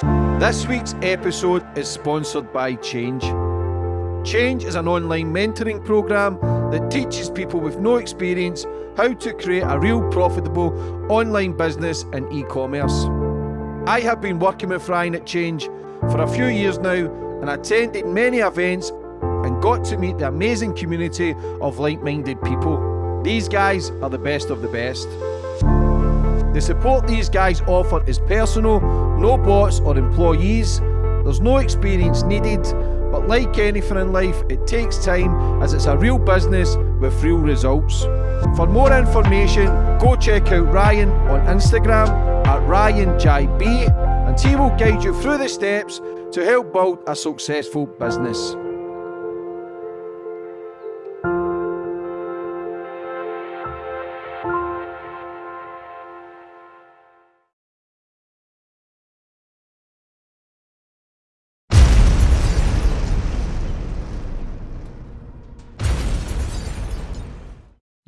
This week's episode is sponsored by Change. Change is an online mentoring program that teaches people with no experience how to create a real profitable online business in e commerce. I have been working with Ryan at Change for a few years now and attended many events and got to meet the amazing community of like minded people. These guys are the best of the best. The support these guys offer is personal, no bots or employees. There's no experience needed, but like anything in life, it takes time as it's a real business with real results. For more information, go check out Ryan on Instagram at RyanJB and he will guide you through the steps to help build a successful business.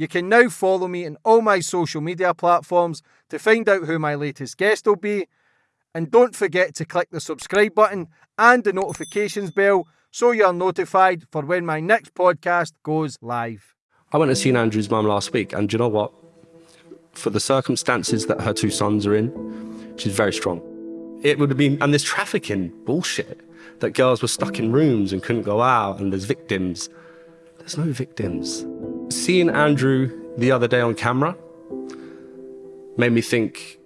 You can now follow me on all my social media platforms to find out who my latest guest will be. And don't forget to click the subscribe button and the notifications bell so you're notified for when my next podcast goes live. I went to see Andrew's mum last week, and do you know what? For the circumstances that her two sons are in, she's very strong. It would have been, and there's trafficking bullshit that girls were stuck in rooms and couldn't go out, and there's victims. There's no victims seeing Andrew the other day on camera made me think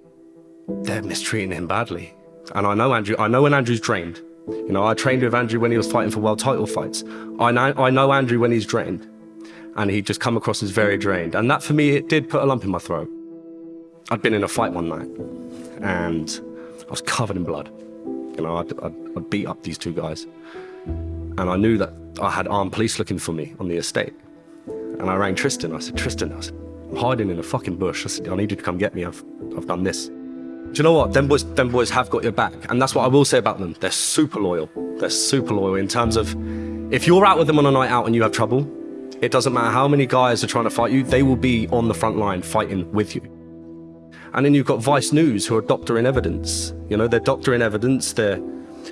they're mistreating him badly. And I know Andrew, I know when Andrew's drained. You know, I trained with Andrew when he was fighting for world title fights. I know, I know Andrew when he's drained. And he just come across as very drained. And that for me, it did put a lump in my throat. I'd been in a fight one night and I was covered in blood. You know, I'd, I'd, I'd beat up these two guys. And I knew that I had armed police looking for me on the estate. And I rang Tristan. I said, Tristan, I said, I'm hiding in a fucking bush. I said, I need you to come get me. I've, I've done this. Do you know what? Them boys, them boys have got your back. And that's what I will say about them. They're super loyal. They're super loyal in terms of if you're out with them on a night out and you have trouble, it doesn't matter how many guys are trying to fight you, they will be on the front line fighting with you. And then you've got Vice News who are doctoring evidence. You know, they're doctoring evidence. They're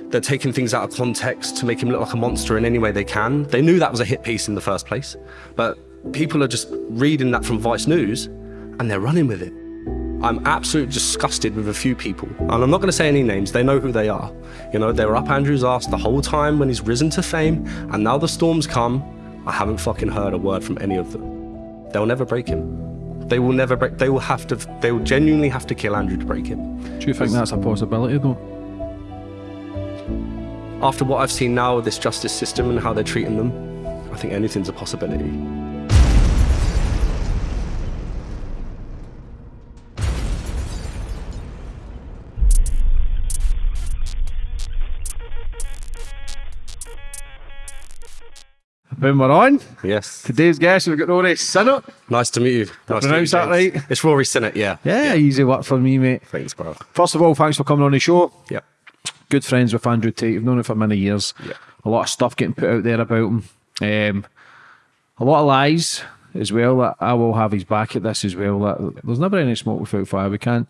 they're taking things out of context to make him look like a monster in any way they can. They knew that was a hit piece in the first place, but people are just reading that from Vice News and they're running with it. I'm absolutely disgusted with a few people, and I'm not going to say any names, they know who they are. You know, they were up Andrew's ass the whole time when he's risen to fame, and now the storms come. I haven't fucking heard a word from any of them. They'll never break him. They will never break, they will have to, they will genuinely have to kill Andrew to break him. Do you think that's a possibility though? After what I've seen now with this justice system and how they're treating them, I think anything's a possibility. When we're on, Yes. today's guest, we've got Rory Sinnott. Nice to meet you. Nice to meet you, pronounce that right? It's Rory Sinnott, yeah. Yeah, easy work for me, mate. Thanks, bro. First of all, thanks for coming on the show. Yeah. Good friends with Andrew Tate. You've known him for many years. Yeah. A lot of stuff getting put out there about him. Um, a lot of lies as well. That I will have his back at this as well. That there's never any smoke without fire. We can't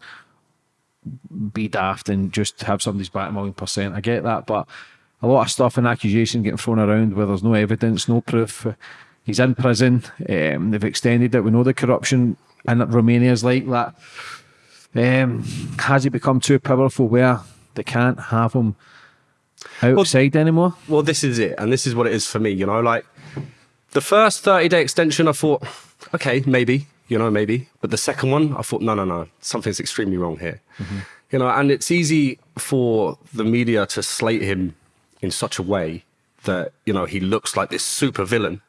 be daft and just have somebody's back a million percent. I get that, but a lot of stuff and accusation getting thrown around where there's no evidence, no proof. He's in prison. Um, they've extended it. We know the corruption in Romania is like that. Um, has he become too powerful where they can't have him outside anymore? Well, this is it. And this is what it is for me, you know, like the first 30 day extension, I thought, okay, maybe, you know, maybe. But the second one, I thought, no, no, no, something's extremely wrong here. You know, and it's easy for the media to slate him in such a way that, you know, he looks like this super villain.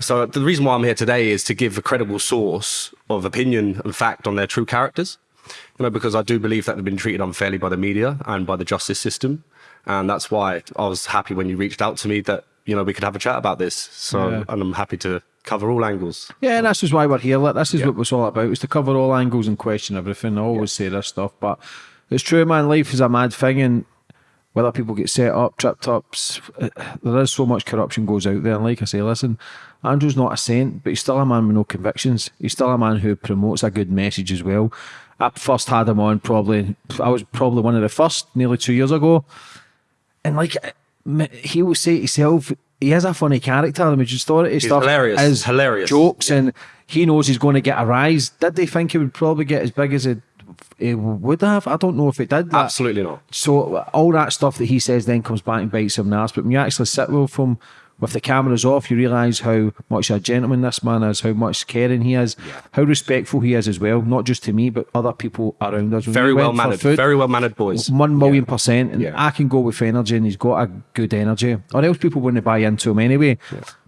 So uh, the reason why I'm here today is to give a credible source of opinion and fact on their true characters. You know, because I do believe that they've been treated unfairly by the media and by the justice system. And that's why I was happy when you reached out to me that, you know, we could have a chat about this. So, Yeah. and I'm happy to cover all angles. Yeah, and that's just why we're here. Like, this is Yeah. what it's all about, is to cover all angles and question everything. I always say this stuff, but it's true, man. Life is a mad thing, and whether people get set up, tripped up, uh, there is so much corruption goes out there. And like I say, listen, Andrew's not a saint, but he's still a man with no convictions. He's still a man who promotes a good message as well. I first had him on probably. I was probably one of the first, nearly two years ago, and like he will say to himself, he has a funny character. I mean, just thought it stuff hilarious. as Hilarious. jokes, and he knows he's going to get a rise. Did they think he would probably get as big as it, it would have? I don't know if it did. That- Absolutely not. so all that stuff that he says then comes back and bites him in the ass. But when you actually sit with him with the cameras off, you realise how much a gentleman this man is, how much caring he is, how respectful he is as well, not just to me, but other people around us. When Very we well mannered. food, Very well mannered boys. one million percent. And Yeah. I can go with energy, and he's got a good energy, or else people wouldn't buy into him anyway.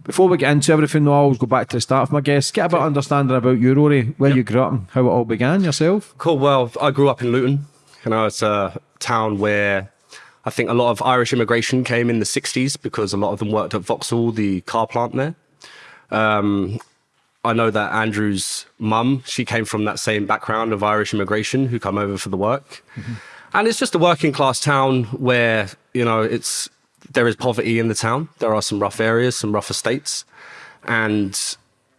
Before we get into everything, though, I always go back to the start of my guests. Get a bit of understanding about you, Rory, where you grew up and how it all began yourself. Cool. Well, I grew up in Luton. You know, it's a town where I think a lot of Irish immigration came in the 60s because a lot of them worked at Vauxhall, the car plant there. Um, I know that Andrew's mum, she came from that same background of Irish immigration who come over for the work. And it's just a working class town where, you know, it's there is poverty in the town. There are some rough areas, some rough estates. And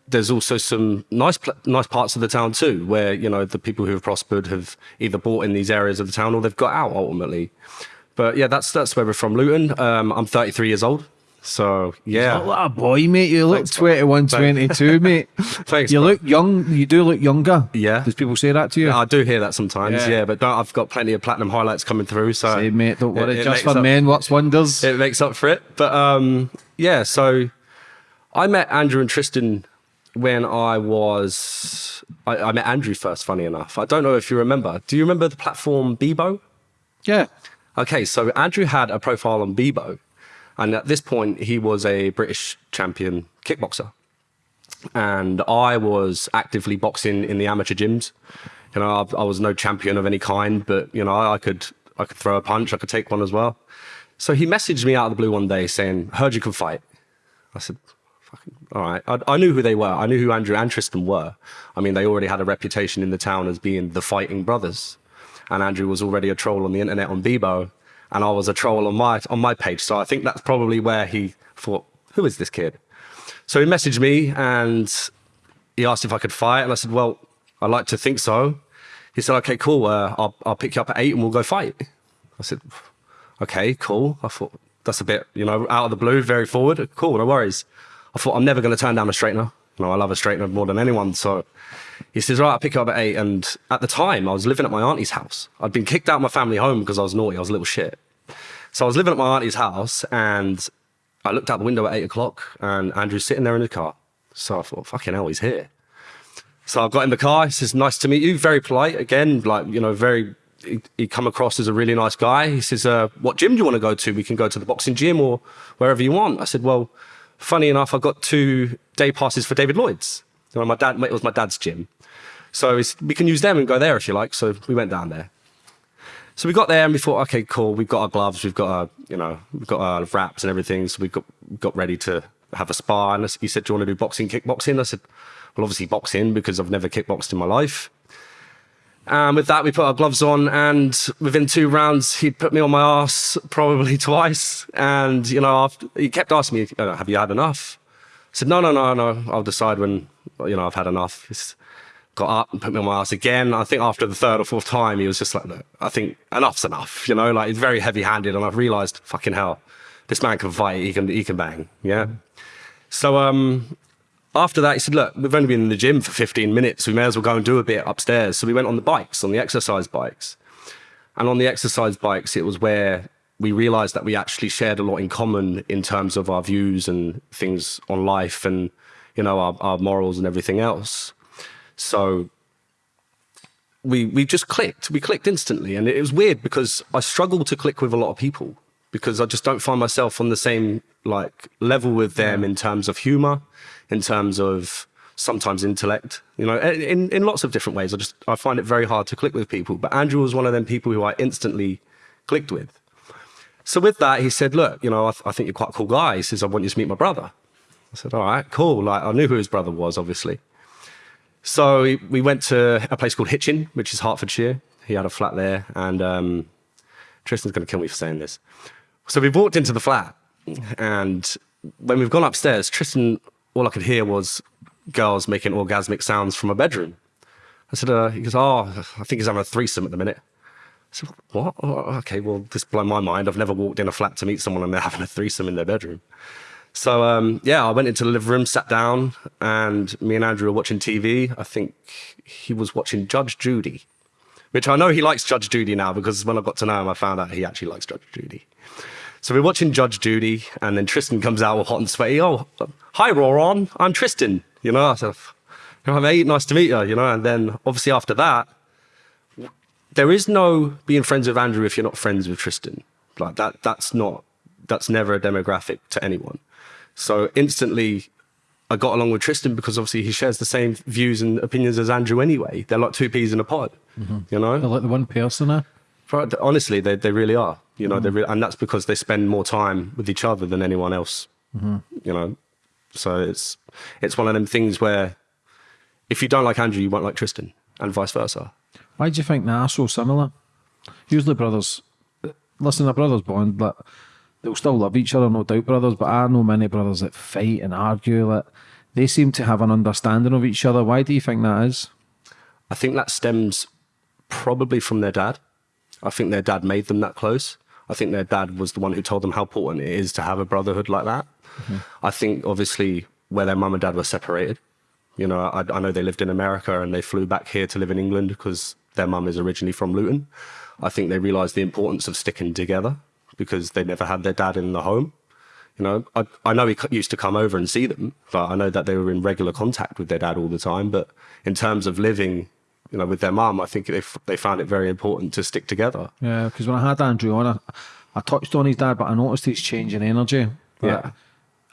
there's also some nice pl- nice parts of the town too, where you know the people who have prospered have either bought in these areas of the town or they've got out ultimately. But yeah, that's that's where we're from, Luton. Um, I'm 33 years old, so yeah. What a boy, mate. You look Thanks, bro. 21, 22, mate. Thanks, You bro. look young. You do look younger. Yeah. Does people say that to you? I do hear that sometimes, Yeah. yeah, but I've got plenty of platinum highlights coming through, so Say, mate, don't worry. it- it Just for up- men, what's wonders? it makes up for it. But um, yeah, so I met Andrew and Tristan when I was. I, I met Andrew first, funny enough. I don't know if you remember. Do you remember the platform Bebo? yeah. Okay, so Andrew had a profile on Bebo, and at this point, he was a British champion kickboxer. And I was actively boxing in the amateur gyms. You know, I, I was no champion of any kind, but you know, I could I could throw a punch, I could take one as well. So he messaged me out of the blue one day saying, "Heard you can fight." I said, Fucking, "All right." I, I knew who they were. I knew who Andrew and Tristan were. I mean, they already had a reputation in the town as being the fighting brothers and Andrew was already a troll on the internet on Bebo, and I was a troll on my on my page. So I think that's probably where he thought, "Who is this kid?" So he messaged me and he asked if I could fight, and I said, "Well, I'd like to think so." He said, "Okay, cool. Uh, I'll I'll pick you up at eight and we'll go fight." I said, "Okay, cool." I thought that's a bit, you know, out of the blue, very forward. Cool, no worries. I thought I'm never going to turn down a straightener. Know, I love a straight straightener more than anyone, so he says, right, I'll pick you up at eight. And at the time, I was living at my auntie's house. I'd been kicked out of my family home because I was naughty. I was a little shit. So I was living at my auntie's house and I looked out the window at eight o'clock and Andrew's sitting there in the car. So I thought, fucking hell, he's here. So I got in the car. He says, nice to meet you. Very polite. Again, like, you know, very, he, he come across as a really nice guy. He says, uh, what gym do you want to go to? We can go to the boxing gym or wherever you want. I said, well, funny enough, I got two day passes for David Lloyd's. My dad, it was my dad's gym. So we can use them and go there if you like. So we went down there. So we got there and we thought, okay, cool. We've got our gloves, we've got our, you know, we've got our wraps and everything. So we got got ready to have a spar. And he said, "Do you want to do boxing, kickboxing?" I said, "Well, obviously boxing because I've never kickboxed in my life." And with that, we put our gloves on, and within two rounds, he put me on my ass probably twice. And you know, after, he kept asking me, "Uh, "Have you had enough?" I said, "No, no, no, no. I'll decide when you know I've had enough." He's got up and put me on my ass again. I think after the third or fourth time, he was just like, "Look, I think enough's enough." You know, like he's very heavy-handed, and I've realised, fucking hell, this man can fight. He can, he can bang. Yeah. So um, after that, he said, Look, we've only been in the gym for 15 minutes. We may as well go and do a bit upstairs. So we went on the bikes, on the exercise bikes. And on the exercise bikes, it was where we realized that we actually shared a lot in common in terms of our views and things on life and, you know, our, our morals and everything else. So we we just clicked. We clicked instantly, and it was weird because I struggle to click with a lot of people because I just don't find myself on the same like level with them in terms of humor, in terms of sometimes intellect. You know, in in lots of different ways. I just I find it very hard to click with people. But Andrew was one of them people who I instantly clicked with. So with that, he said, "Look, you know, I, th- I think you're quite a cool guy." He says, "I want you to meet my brother." I said, "All right, cool." Like I knew who his brother was, obviously. So we- we went to a place called Hitchin, which is Hertfordshire. He had a flat there, and um, Tristan's going to kill me for saying this. So we walked into the flat, and when we've gone upstairs, Tristan, all I could hear was girls making orgasmic sounds from a bedroom. I said, uh, he goes, oh, I think he's having a threesome at the minute. I said, what? Oh, okay, well, this blew my mind. I've never walked in a flat to meet someone and they're having a threesome in their bedroom. So, um, yeah, I went into the living room, sat down, and me and Andrew were watching TV. I think he was watching Judge Judy, which I know he likes Judge Judy now because when I got to know him, I found out he actually likes Judge Judy. So we're watching Judge Judy, and then Tristan comes out all hot and sweaty. Oh, hi, Roron. I'm Tristan. You know, I said, "Hi, mate. Nice to meet you." You know, and then obviously after that, there is no being friends with Andrew if you're not friends with Tristan. Like that. That's not. That's never a demographic to anyone. So instantly, I got along with Tristan because obviously he shares the same views and opinions as Andrew anyway. They're like two peas in a pod. Mm-hmm. You know, They're like the one person there. Honestly, they, they really are. You know, they mm. re- and that's because they spend more time with each other than anyone else. Mm-hmm. You know, so it's it's one of them things where if you don't like Andrew, you won't like Tristan, and vice versa. Why do you think they are so similar? Usually brothers, listen, a brother's bond, but they'll still love each other, no doubt, brothers. But I know many brothers that fight and argue. That they seem to have an understanding of each other. Why do you think that is? I think that stems probably from their dad. I think their dad made them that close. I think their dad was the one who told them how important it is to have a brotherhood like that. Mm-hmm. I think obviously where their mum and dad were separated, you know, I, I know they lived in America and they flew back here to live in England because their mum is originally from Luton. I think they realized the importance of sticking together because they never had their dad in the home. You know, I, I know he used to come over and see them, but I know that they were in regular contact with their dad all the time. But in terms of living, you know, with their mum, I think they, f- they found it very important to stick together. Yeah, because when I had Andrew on, I, I touched on his dad, but I noticed he's changing energy. But Yeah.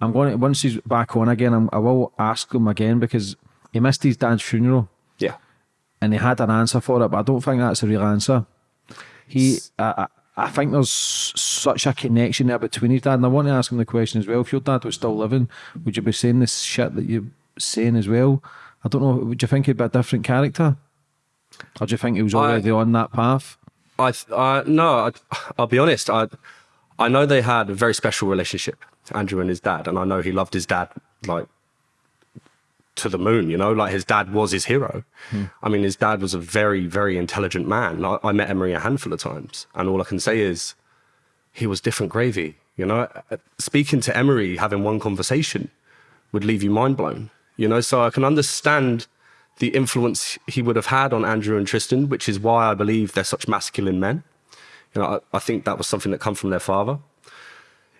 I'm going to, once he's back on again, I'm, I will ask him again because he missed his dad's funeral Yeah. and he had an answer for it, but I don't think that's a real answer. He, I, I, I think there's such a connection there between his dad, and I want to ask him the question as well. If your dad was still living, would you be saying this shit that you're saying as well? I don't know. Would you think he'd be a different character, or do you think he was already on that path? I, I no, I, I'll be honest. I, I know they had a very special relationship, Andrew and his dad, and I know he loved his dad like to the moon. You know, like his dad was his hero. I mean, his dad was a very, very intelligent man. I, I met Emory a handful of times, and all I can say is he was different gravy. You know, Uh, speaking to Emory, having one conversation would leave you mind blown. You know, so I can understand the influence he would have had on Andrew and Tristan, which is why I believe they're such masculine men. You know, I, I think that was something that come from their father.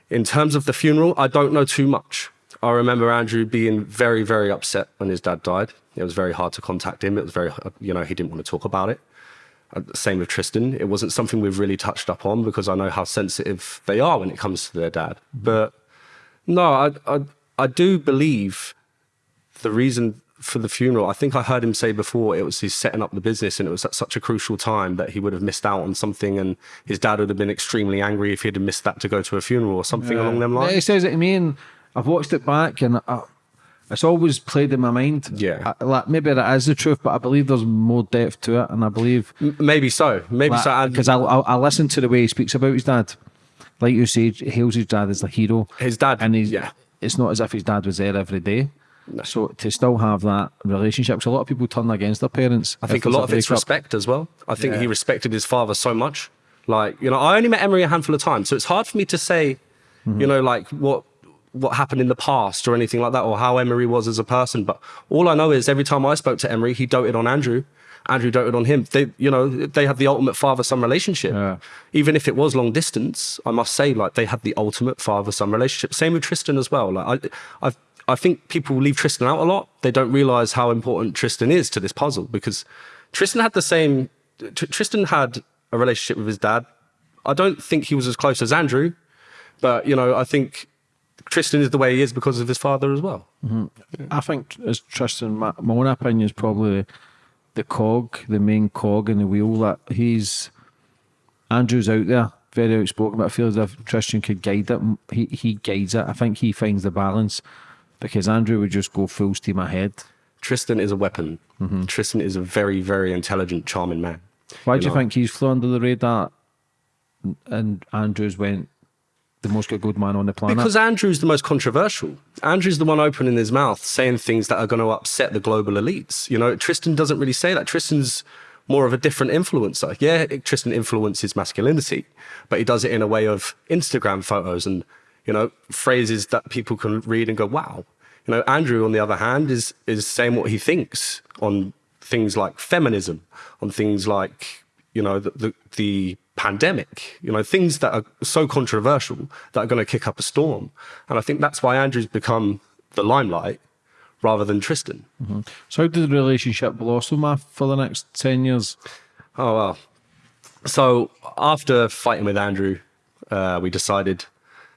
In terms of the funeral, I don't know too much. I remember Andrew being very, very upset when his dad died. It was very hard to contact him. It was very, you know, he didn't want to talk about it. Uh, Same with Tristan. It wasn't something we've really touched up on because I know how sensitive they are when it comes to their dad. But no, I, I, I do believe the reason for the funeral, I think I heard him say before it was he's setting up the business and it was at such a crucial time that he would have missed out on something and his dad would have been extremely angry if he'd have missed that to go to a funeral or something along them Yeah, He says it to me, and I've watched it back, and I, it's always played in my mind. Yeah. I, like maybe that is the truth, but I believe there's more depth to it, and I believe M- Maybe so. Maybe so. And because I, I I listen to the way he speaks about his dad. Like you say, he hails his dad as the hero. His dad, and he's yeah. It's not as if his dad was there every day. So to still have that relationship, because a lot of people turn against their parents. I think a lot of it's respect as well. I think Yeah. he respected his father so much. Like, you know, I only met Emory a handful of times, so it's hard for me to say, Mm-hmm. you know, like what what happened in the past or anything like that, or how Emory was as a person. But all I know is every time I spoke to Emory, he doted on Andrew. Andrew doted on him. They, you know, they had the ultimate father-son relationship. Yeah. Even if it was long distance, I must say, like they had the ultimate father-son relationship. Same with Tristan as well. Like I, I, I think people leave Tristan out a lot. They don't realize how important Tristan is to this puzzle because Tristan had the same. Tr- Tristan had a relationship with his dad. I don't think he was as close as Andrew, but you know, I think Tristan is the way he is because of his father as well. Mm-hmm. I think as Tristan, my, my own opinion is probably the cog, the main cog in the wheel. That he's Andrew's out there, very outspoken, but I feel as if Tristan could guide it. He he guides it. I think he finds the balance because Andrew would just go full steam ahead. Tristan is a weapon. Mm-hmm. Tristan is a very, very intelligent, charming man. Why do you think he's flew under the radar and Andrews went the most good man on the planet. Because Andrew's the most controversial. Andrew's the one opening his mouth, saying things that are going to upset the global elites. You know, Tristan doesn't really say that. Tristan's more of a different influencer. Yeah, Tristan influences masculinity, but he does it in a way of Instagram photos and, you know, phrases that people can read and go, wow. You know, Andrew, on the other hand, is is saying what he thinks on things like feminism, on things like, you know, the, the, the pandemic, you know, things that are so controversial that are going to kick up a storm. And I think that's why Andrew's become the limelight rather than Tristan. Mm-hmm. So, how did the relationship blossom for the next 10 years? Oh, well. So, after fighting with Andrew, uh, we decided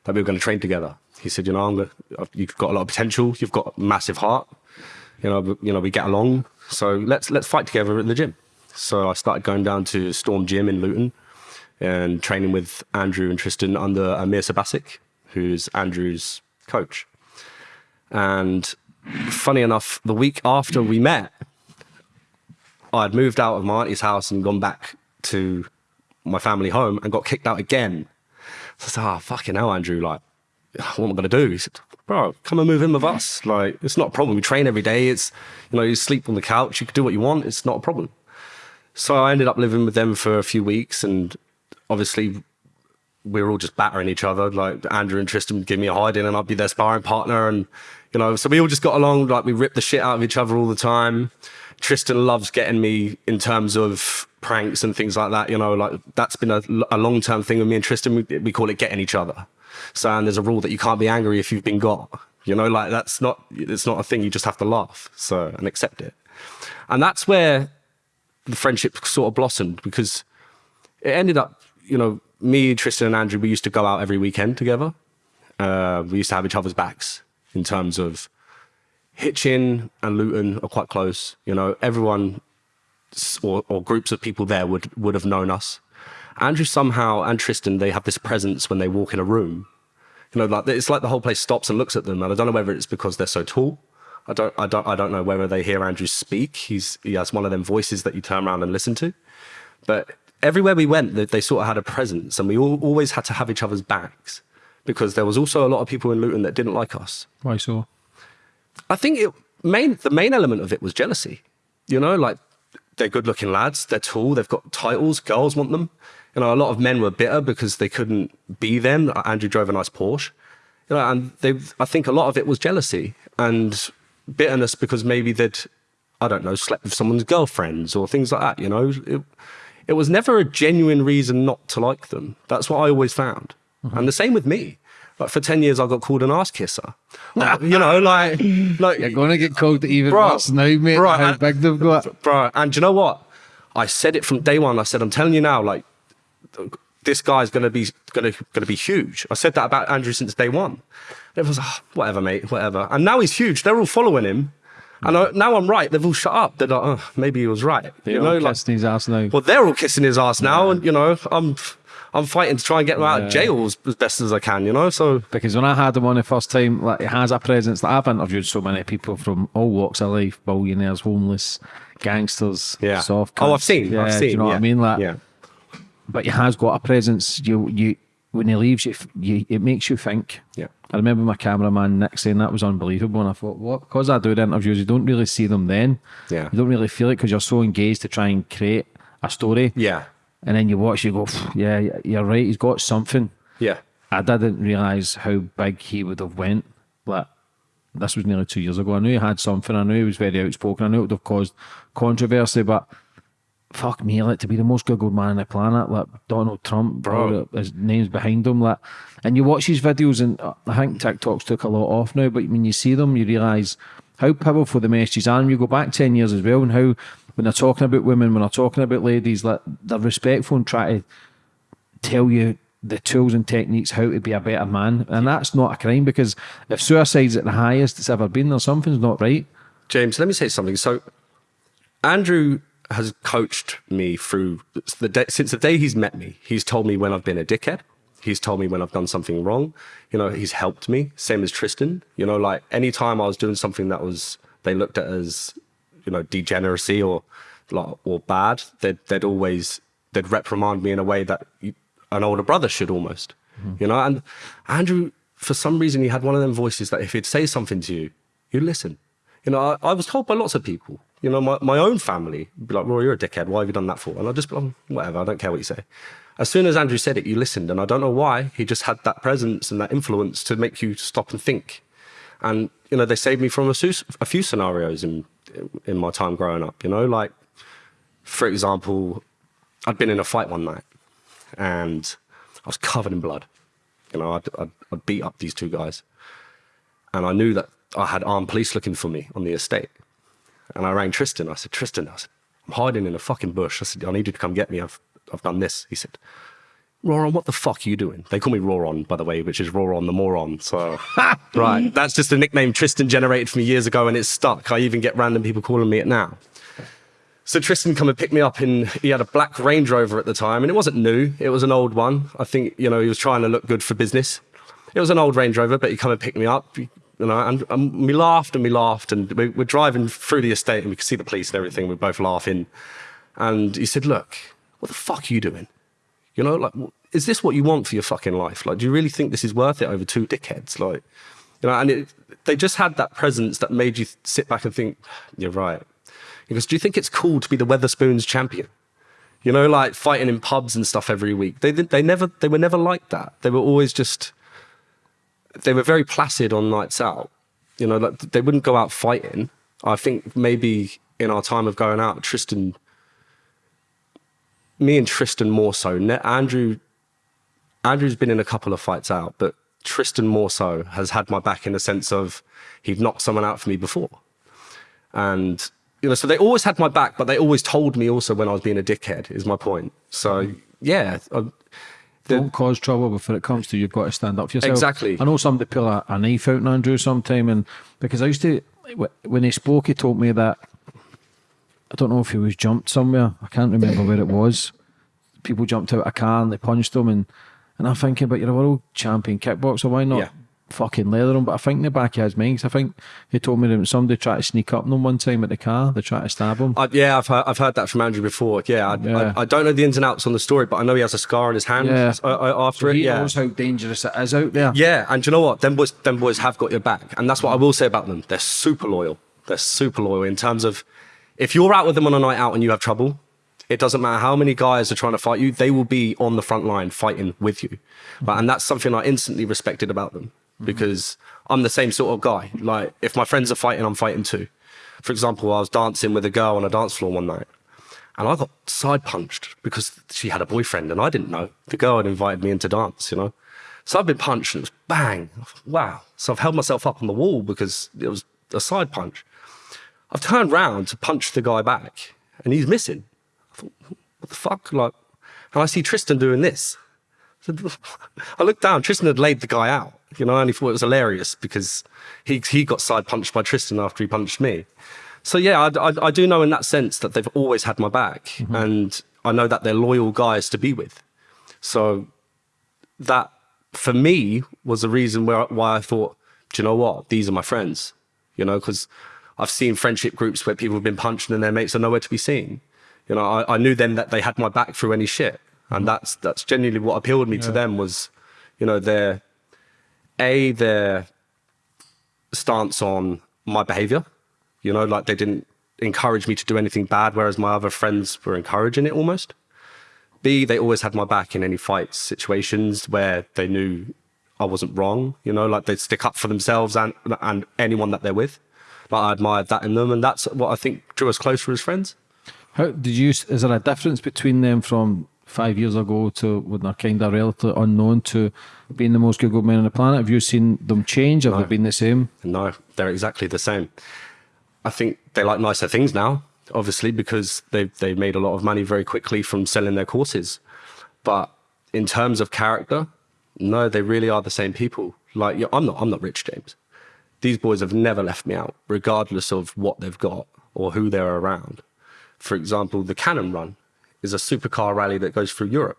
that we were going to train together. He said, you know, I'm gonna, you've got a lot of potential. You've got a massive heart. You know, you know, we get along. So let's let's fight together in the gym. So I started going down to Storm Gym in Luton, and training with Andrew and Tristan under Amir Sabasic, who's Andrew's coach. And funny enough, the week after we met, I'd moved out of my auntie's house and gone back to my family home and got kicked out again. So I said, oh, fucking hell, Andrew, like, what am I going to do? He said, bro, come and move in with us. Like, it's not a problem. We train every day. It's, you know, you sleep on the couch. You can do what you want. It's not a problem. So I ended up living with them for a few weeks and obviously we were all just battering each other. Like Andrew and Tristan would give me a hiding and I'd be their sparring partner. And, you know, so we all just got along. Like we ripped the shit out of each other all the time. Tristan loves getting me in terms of pranks and things like that. You know, like that's been a, a long term thing with me and Tristan. We, we call it getting each other. So, and there's a rule that you can't be angry if you've been got. You know, like that's not, it's not a thing. You just have to laugh. So, and accept it. And that's where the friendship sort of blossomed because it ended up you know, me, Tristan, and Andrew, we used to go out every weekend together. Uh, we used to have each other's backs in terms of Hitchin and Luton are quite close. You know, everyone or, or groups of people there would would have known us. Andrew somehow and Tristan, they have this presence when they walk in a room. You know, like it's like the whole place stops and looks at them. And I don't know whether it's because they're so tall. I don't, I don't, I don't know whether they hear Andrew speak. He's he has one of them voices that you turn around and listen to. But everywhere we went, they, they, sort of had a presence, and we all, always had to have each other's backs because there was also a lot of people in Luton that didn't like us. Why so? I think it main the main element of it was jealousy. You know, like they're good-looking lads, they're tall, they've got titles, girls want them. You know, a lot of men were bitter because they couldn't be them. Andrew drove a nice Porsche. You know, and they, I think a lot of it was jealousy and bitterness because maybe they'd, I don't know, slept with someone's girlfriends or things like that. You know, it, it was never a genuine reason not to like them. That's what I always found. Mm-hmm. And the same with me. Like for 10 years, I got called an ass kisser. you know, like, like you're going to get called even bro, worse now, mate. Bro, how big they've got. Bro, and you know what? I said it from day one. I said, I'm telling you now, like, this guy's going to be going to going to be huge. I said that about Andrew since day one. It was oh, whatever, mate, whatever. And now he's huge. They're all following him. And I, now I'm right. They've all shut up. They're like, oh, maybe he was right. They're you know, like, kissing his ass now. Well, they're all kissing his ass now, yeah. and you know, I'm. I'm fighting to try and get him out yeah. of jail as, as, best as I can, you know. So because when I had him on the first time, like he has a presence. Like I've interviewed so many people from all walks of life, billionaires, homeless, gangsters, yeah. soft. Oh, I've seen. Yeah, I've seen. you know yeah. what I mean? Like, yeah. But he has got a presence. You, you, when he leaves, you, you it makes you think. Yeah. I remember my cameraman Nick saying that was unbelievable, and I thought, what? Because I do the interviews, you don't really see them then. Yeah. You don't really feel it because you're so engaged to try and create a story. Yeah. And then you watch, you go, yeah, you're right. He's got something. Yeah. I didn't realize how big he would have went. But this was nearly two years ago. I knew he had something. I knew he was very outspoken. I knew it would have caused controversy, but fuck me, like to be the most googled man on the planet, like Donald Trump, bro, his name's behind him, like, and you watch these videos, and uh, I think TikTok's took a lot off now, but when you see them, you realise how powerful the messages are. And you go back ten years as well, and how when they're talking about women, when they're talking about ladies, like they're respectful and try to tell you the tools and techniques how to be a better man, and that's not a crime because if suicide's at the highest it's ever been, there something's not right. James, let me say something. So, Andrew has coached me through the day, since the day he's met me. He's told me when I've been a dickhead. He's told me when I've done something wrong. You know, he's helped me. Same as Tristan. You know, like anytime I was doing something that was they looked at as you know degeneracy or or bad, they'd they'd always they'd reprimand me in a way that an older brother should almost. Mm-hmm. you know. And Andrew, for some reason, he had one of them voices that if he'd say something to you, you'd listen. You know, I, I, was told by lots of people, you know, my, my own family, be like, Roy, you're a dickhead. Why have you done that for? And I'd just be like, oh, whatever, I don't care what you say. As soon as Andrew said it, you listened. And I don't know why. He just had that presence and that influence to make you stop and think. And, you know, they saved me from a, a few scenarios in, in my time growing up, you know, like, for example, I'd been in a fight one night and I was covered in blood. You know, I'd, I'd, I'd beat up these two guys. And I knew that I had armed police looking for me on the estate. And I rang Tristan. I said, Tristan, I said, I'm hiding in a fucking bush. I said, I need you to come get me. I've, I've done this. He said, Roron, what the fuck are you doing? They call me Roron, by the way, which is Roron the moron. So, right. That's just a nickname Tristan generated for me years ago and it's stuck. I even get random people calling me it now. So Tristan come and pick me up in, he had a black Range Rover at the time and it wasn't new. It was an old one. I think, you know, he was trying to look good for business. It was an old Range Rover, but he come and pick me up, you know, and, and we laughed and we laughed and we, we're driving through the estate and we could see the police and everything. We're both laughing. And he said, look, what the fuck are you doing? You know, like, is this what you want for your fucking life? Like, do you really think this is worth it over two dickheads? Like, you know, and it, they just had that presence that made you sit back and think, you're right. Goes, do you think it's cool to be the Wetherspoons champion? You know, like fighting in pubs and stuff every week. They, they never, they were never like that. They were always just, they were very placid on nights out. You know, like they wouldn't go out fighting. I think maybe in our time of going out, Tristan, me and Tristan more so. Andrew, Andrew's been in a couple of fights out, but Tristan more so has had my back in the sense of he'd knocked someone out for me before. And you know, so they always had my back, but they always told me also when I was being a dickhead. Is my point. So yeah, I, the, don't cause trouble before it comes to you've got to stand up for yourself. Exactly. I know somebody pull a, a knife out on Andrew sometime, and because I used to when he spoke, he told me that I don't know if he was jumped somewhere. I can't remember where it was. People jumped out of a car and they punched him, and and I'm thinking, but you're a world champion kickboxer, why not? Yeah fucking leather him. But I think in the back of his mind, I think he told me that somebody tried to sneak up on him one time at the car. They tried to stab him. Yeah, I've heard, I've heard that from Andrew before. Yeah, I, yeah. I, I, don't know the ins and outs on the story, but I know he has a scar on his hand yeah. Uh, uh, after so it. He yeah. knows how dangerous it is out there. Yeah, and you know what? Them boys, them boys have got your back, and that's what I will say about them. They're super loyal. They're super loyal in terms of if you're out with them on a night out and you have trouble, it doesn't matter how many guys are trying to fight you, they will be on the front line fighting with you. And that's something I instantly respected about them because I'm the same sort of guy. Like if my friends are fighting, I'm fighting too. For example, I was dancing with a girl on a dance floor one night and I got side punched because she had a boyfriend and I didn't know. The girl had invited me in to dance, you know. So I've been punched and it was bang. Wow. So I've held myself up on the wall because it was a side punch. I've turned round to punch the guy back and he's missing. I thought, what the fuck? Like, and I see Tristan doing this. I looked down, Tristan had laid the guy out. You know, I only thought it was hilarious because he, he got side punched by Tristan after he punched me. So yeah, I, I, I do know in that sense that they've always had my back mm -hmm. and I know that they're loyal guys to be with. So that for me was the reason where, why I thought, do you know what? These are my friends, you know, because I've seen friendship groups where people have been punched and their mates are nowhere to be seen. You know, I, I knew then that they had my back through any shit. And mm-hmm. that's, that's genuinely what appealed me yeah. to them was, you know, their, a their stance on my behavior. You know, like they didn't encourage me to do anything bad, whereas my other friends were encouraging it almost. B, they always had my back in any fights situations where they knew I wasn't wrong. You know, like they'd stick up for themselves and and anyone that they're with. Like I admired that in them, and that's what I think drew us closer as friends. How did you? Is there a difference between them from five years ago to when they're kind of relatively unknown to being the most Googled men on the planet? Have you seen them change? Have no. they been the same? No, they're exactly the same. I think they like nicer things now, obviously, because they've, they've made a lot of money very quickly from selling their courses. But in terms of character, no, they really are the same people. Like, I'm not, I'm not Rich James. These boys have never left me out, regardless of what they've got or who they're around. For example, the Cannon Run is a supercar rally that goes through Europe.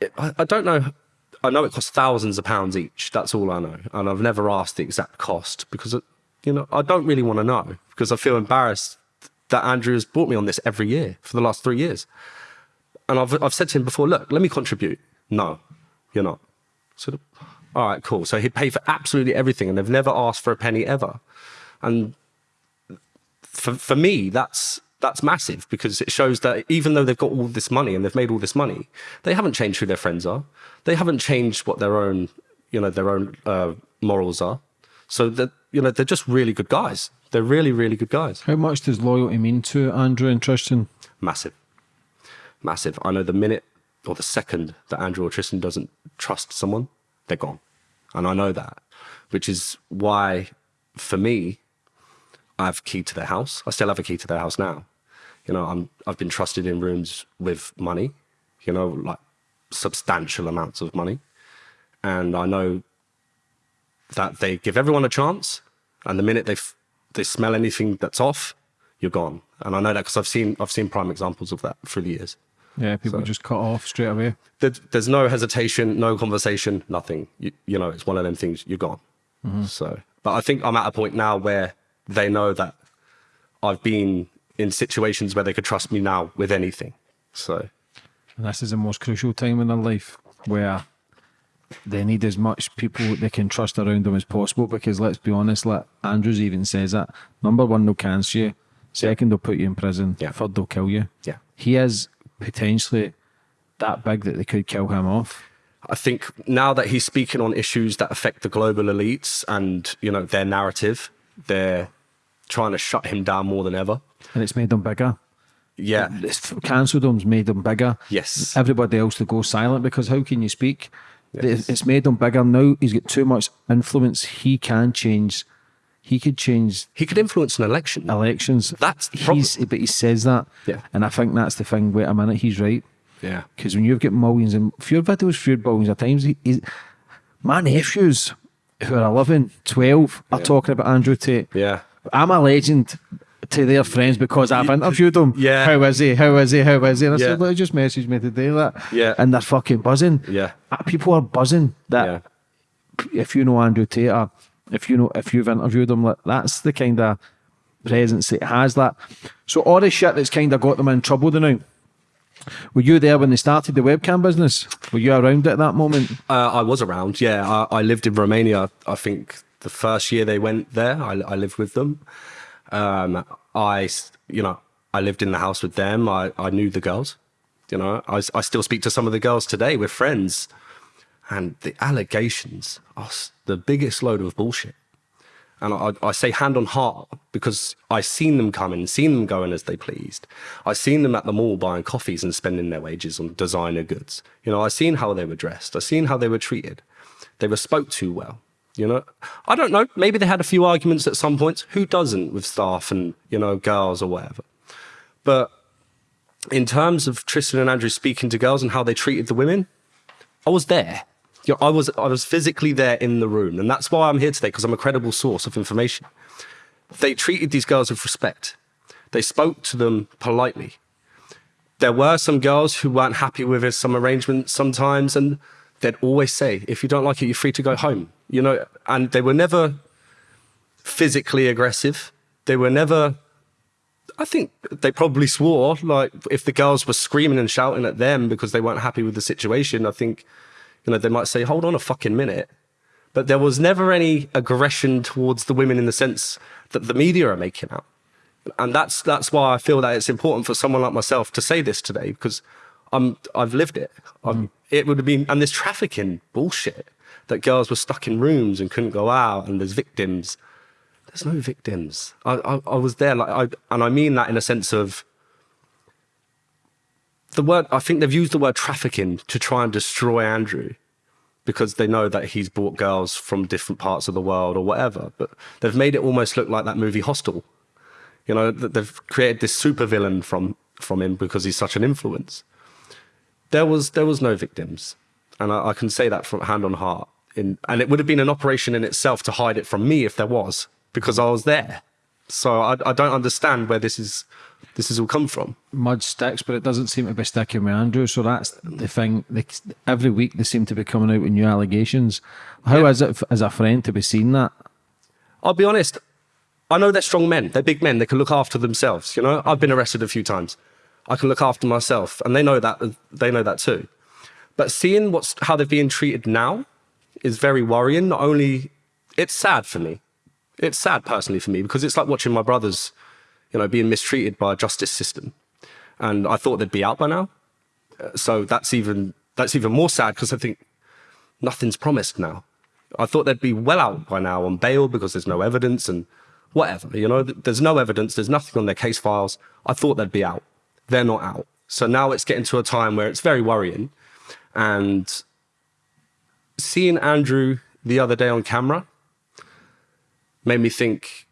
It, I, I don't know. I know it costs thousands of pounds each. That's all I know. And I've never asked the exact cost because, it, you know, I don't really want to know because I feel embarrassed that Andrew has brought me on this every year for the last three years. And I've, I've said to him before, look, let me contribute. No, You're not. So, all right, cool. So he'd pay for absolutely everything, and they've never asked for a penny ever. And for for me, that's that's massive because it shows that even though they've got all this money and they've made all this money, they haven't changed who their friends are. They haven't changed what their own, you know, their own uh, morals are. So that you know, they're just really good guys. They're really, really good guys. How much does loyalty mean to Andrew and Tristan? Massive, massive. I know the minute or the second that Andrew or Tristan doesn't trust someone, they're gone, and I know that, which is why, for me, I have key to their house. I still have a key to their house now. You know, I'm I've been trusted in rooms with money, you know, like substantial amounts of money. And I know that they give everyone a chance, and the minute they they smell anything that's off, you're gone. And I know that because I've seen I've seen prime examples of that through the years. Yeah, people just cut off straight away. There, there's no hesitation, no conversation, nothing. You, you know, it's one of them things. You're gone. Mm-hmm. So, but I think I'm at a point now where they know that I've been in situations where they could trust me now with anything. So, And this is the most crucial time in their life where they need as much people they can trust around them as possible because let's be honest, like Andrews even says that. Number one, they'll cancel you. Second, they'll put you in prison. Yeah. Third, they'll kill you. yeah. He is potentially that big that they could kill him off. I think now that he's speaking on issues that affect the global elites and you know their narrative, they're trying to shut him down more than ever. And it's made them bigger. Yeah, It's cancelled them's made them bigger. Yes. Everybody else to go silent because how can you speak? It's made them bigger. Now he's got too much influence. He can change. He could change he could influence an election. elections. That's he's, but he says that. Yeah. And I think that's the thing. Wait a minute, he's right. Yeah, Because when you've got millions and your videos feud millions of times, he, he, my nephews who are 11, 12 are talking about Andrew Tate. yeah, I'm a legend to their friends because I've interviewed them. Yeah. How is he? How is he? How is he? And I Yeah. said, look, just messaged me today that. Yeah. And they're fucking buzzing. Yeah. People are buzzing that yeah. if you know Andrew Tate, if you know if you've interviewed them, like, that's the kind of presence that has that. So all the shit that's kind of got them in trouble the now. Were you there when they started the webcam business? Were you around at that moment? Uh, I was around. Yeah, I, I lived in Romania. I think the first year they went there, I, I lived with them. Um, I, you know, I lived in the house with them. I, I knew the girls. You know, I, I still speak to some of the girls today. We're friends, and the allegations are the biggest load of bullshit. And I, I say hand on heart because I've seen them coming, seen them going as they pleased. I've seen them at the mall buying coffees and spending their wages on designer goods. You know, I've seen how they were dressed. I've seen how they were treated. They were spoke to well. You know, I don't know. Maybe they had a few arguments at some points. Who doesn't with staff and you know girls or whatever? But in terms of Tristan and Andrew speaking to girls and how they treated the women, I was there. You know, I was I was physically there in the room, and that's why I'm here today because I'm a credible source of information. They treated these girls with respect. They spoke to them politely. There were some girls who weren't happy with some arrangements sometimes, and they'd always say, "If you don't like it, you're free to go home." You know, and they were never physically aggressive. They were never I think they probably swore. Like if the girls were screaming and shouting at them because they weren't happy with the situation, I think, you know, they might say, "Hold on a fucking minute." But there was never any aggression towards the women in the sense that the media are making out, and that's that's why I feel that it's important for someone like myself to say this today because I'm I've lived it. I've, mm. It would have been and there's trafficking bullshit that girls were stuck in rooms and couldn't go out, and there's victims there's no victims. I, I, I was there, like, I, and I mean that in a sense of the word. I think they've used the word trafficking to try and destroy Andrew because they know that he's brought girls from different parts of the world or whatever. But they've made it almost look like that movie Hostel. You know, they've created this supervillain from from him because he's such an influence. There was there was no victims, and I, I can say that from hand on heart. In, and it would have been an operation in itself to hide it from me if there was, because I was there. So I, I don't understand where this is this has all come from. Mud sticks, but it doesn't seem to be sticking with Andrew. So that's the thing. They, every week they seem to be coming out with new allegations. how How is it as a friend to be seeing that? I'll be honest. I know they're strong men. They're big men. They can look after themselves. You know, I've been arrested a few times. I can look after myself, and they know that. They know that too. But seeing what's how they're being treated now is very worrying. Not only it's sad for me. It's sad personally for me because it's like watching my brothers, you know, being mistreated by a justice system. And I thought they'd be out by now. Uh, So that's even that's even more sad because I think nothing's promised now. I thought they'd be well out by now on bail because there's no evidence and whatever. You know, there's no evidence, there's nothing on their case files. I thought they'd be out. They're not out. So now it's getting to a time where it's very worrying. And seeing Andrew the other day on camera made me think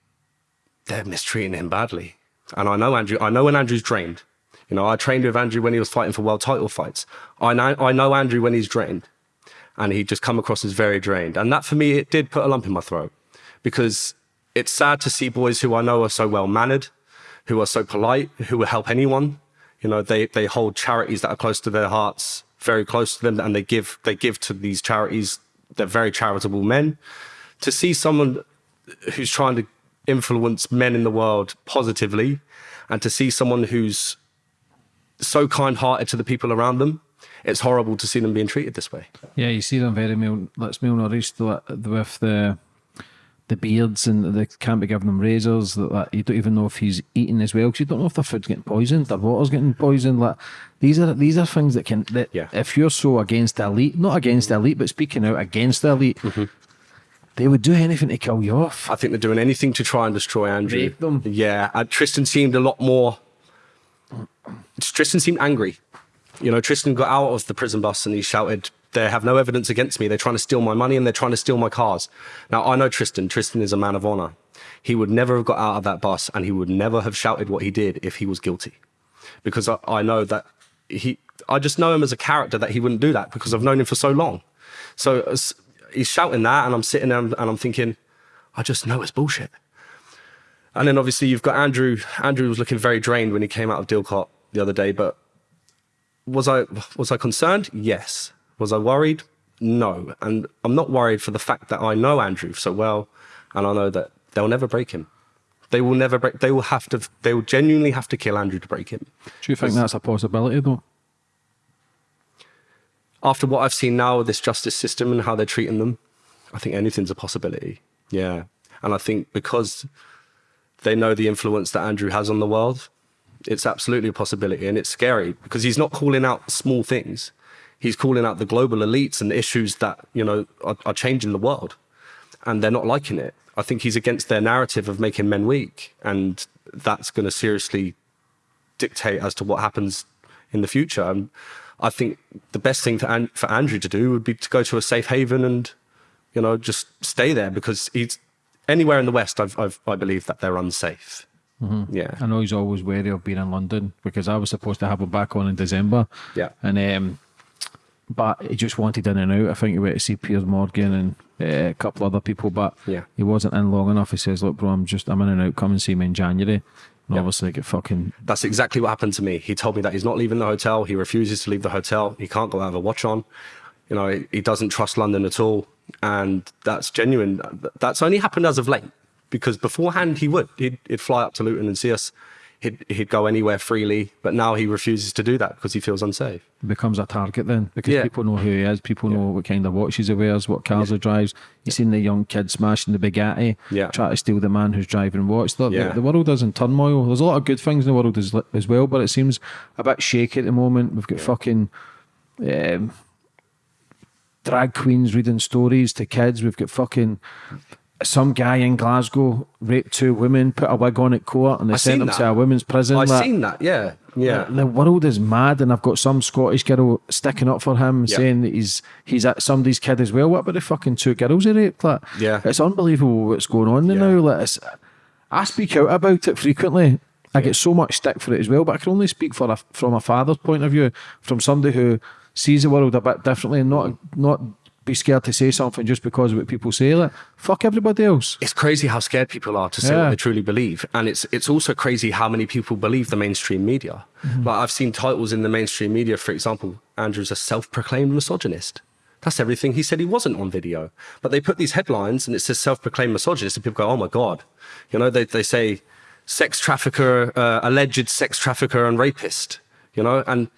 they're mistreating him badly. And I know Andrew, I know when Andrew's drained. You know, I trained with Andrew when he was fighting for world title fights. I know, I know Andrew when he's drained. And he just come across as very drained. And that for me, it did put a lump in my throat because it's sad to see boys who I know are so well mannered, who are so polite, who will help anyone. You know, they, they hold charities that are close to their hearts, very close to them, and they give they give to these charities. They're very charitable men. To see someone who's trying to influence men in the world positively, and to see someone who's so kind-hearted to the people around them, it's horrible to see them being treated this way. Yeah, you see them very mal, that's malnourished like, with the the beards and they can't be giving them razors. That, you don't even know if he's eating as well because you don't know if their food's getting poisoned, their water's getting poisoned. Like these are these are things that can that Yeah. if you're so against the elite, not against the elite, but speaking out against the elite, mm-hmm. They would do anything to kill you off. I think they're doing anything to try and destroy Andrew. Rape them. Yeah, and Tristan seemed a lot more. Tristan seemed angry. You know, Tristan got out of the prison bus and he shouted, "They have no evidence against me. They're trying to steal my money and they're trying to steal my cars." Now I know Tristan. Tristan is a man of honor. He would never have got out of that bus and he would never have shouted what he did if he was guilty, because I, I know that he. I just know him as a character that he wouldn't do that because I've known him for so long. So he's shouting that, and I'm sitting there and I'm thinking, I just know it's bullshit. And then obviously you've got Andrew. Andrew was looking very drained when he came out of DIICOT the other day. But was I was I concerned? Yes. Was I worried? No. And I'm not worried for the fact that I know Andrew so well, and I know that they'll never break him. They will never break. They will have to. They will genuinely have to kill Andrew to break him. Do you think that's a possibility though? After what I've seen now with this justice system and how they're treating them, I think anything's a possibility. Yeah. And I think because they know the influence that Andrew has on the world, it's absolutely a possibility. And it's scary because he's not calling out small things. He's calling out the global elites and issues that, you know, are, are changing the world. And they're not liking it. I think he's against their narrative of making men weak. And that's going to seriously dictate as to what happens in the future. And I think the best thing to, for Andrew to do would be to go to a safe haven and, you know, just stay there because he's anywhere in the West. I've, I've, I believe that they're unsafe. Yeah. I know he's always wary of being in London because I was supposed to have him back on in December. Yeah. And um, but he just wanted in and out. I think he went to see Piers Morgan and uh, a couple other people, but Yeah. he wasn't in long enough. He says, "Look, bro, I'm just I'm in and out. Come and see me in January." And obviously, get fucking That's exactly what happened to me. He told me that he's not leaving the hotel. He refuses to leave the hotel. He can't go out of a watch on. You know, he, he doesn't trust London at all. And that's genuine. That's only happened as of late because beforehand he would. He'd, he'd fly up to Luton and see us. He'd, he'd go anywhere freely. But now he refuses to do that because he feels unsafe. becomes a target then because Yeah. people know who he is. People know what kind of watches he wears, what cars he drives. You've seen the young kid smashing the Bugatti, Yeah. try to steal the man who's driving watch. The, the- Yeah. the world is in turmoil. There's a lot of good things in the world as, as well, but it seems a bit shaky at the moment. We've got fucking um, drag queens reading stories to kids. We've got fucking some guy in Glasgow raped two women, put a wig on at court, and they I sent him that. to a women's prison. I've Like, seen that. Yeah. Yeah. the world is mad, and I've got some Scottish girl sticking up for him, saying that he's he's at somebody's kid as well. What about the fucking two girls he raped? Like, Yeah. it's unbelievable what's going on Yeah. now. Like, it's, I speak out about it frequently. I get so much stick for it as well, but I can only speak for a, from a father's point of view, from somebody who sees the world a bit differently, and not not be scared to say something just because of what people say. Like, fuck everybody else. it's crazy how scared people are to say Yeah. what they truly believe, and it's it's also crazy how many people believe the mainstream media. Like I've seen titles in the mainstream media, for example, Andrew's a self-proclaimed misogynist. That's everything he said he wasn't on video, but they put these headlines and it says self-proclaimed misogynist, and people go, "Oh my god," you know? They they say sex trafficker, uh, alleged sex trafficker and rapist, you know, and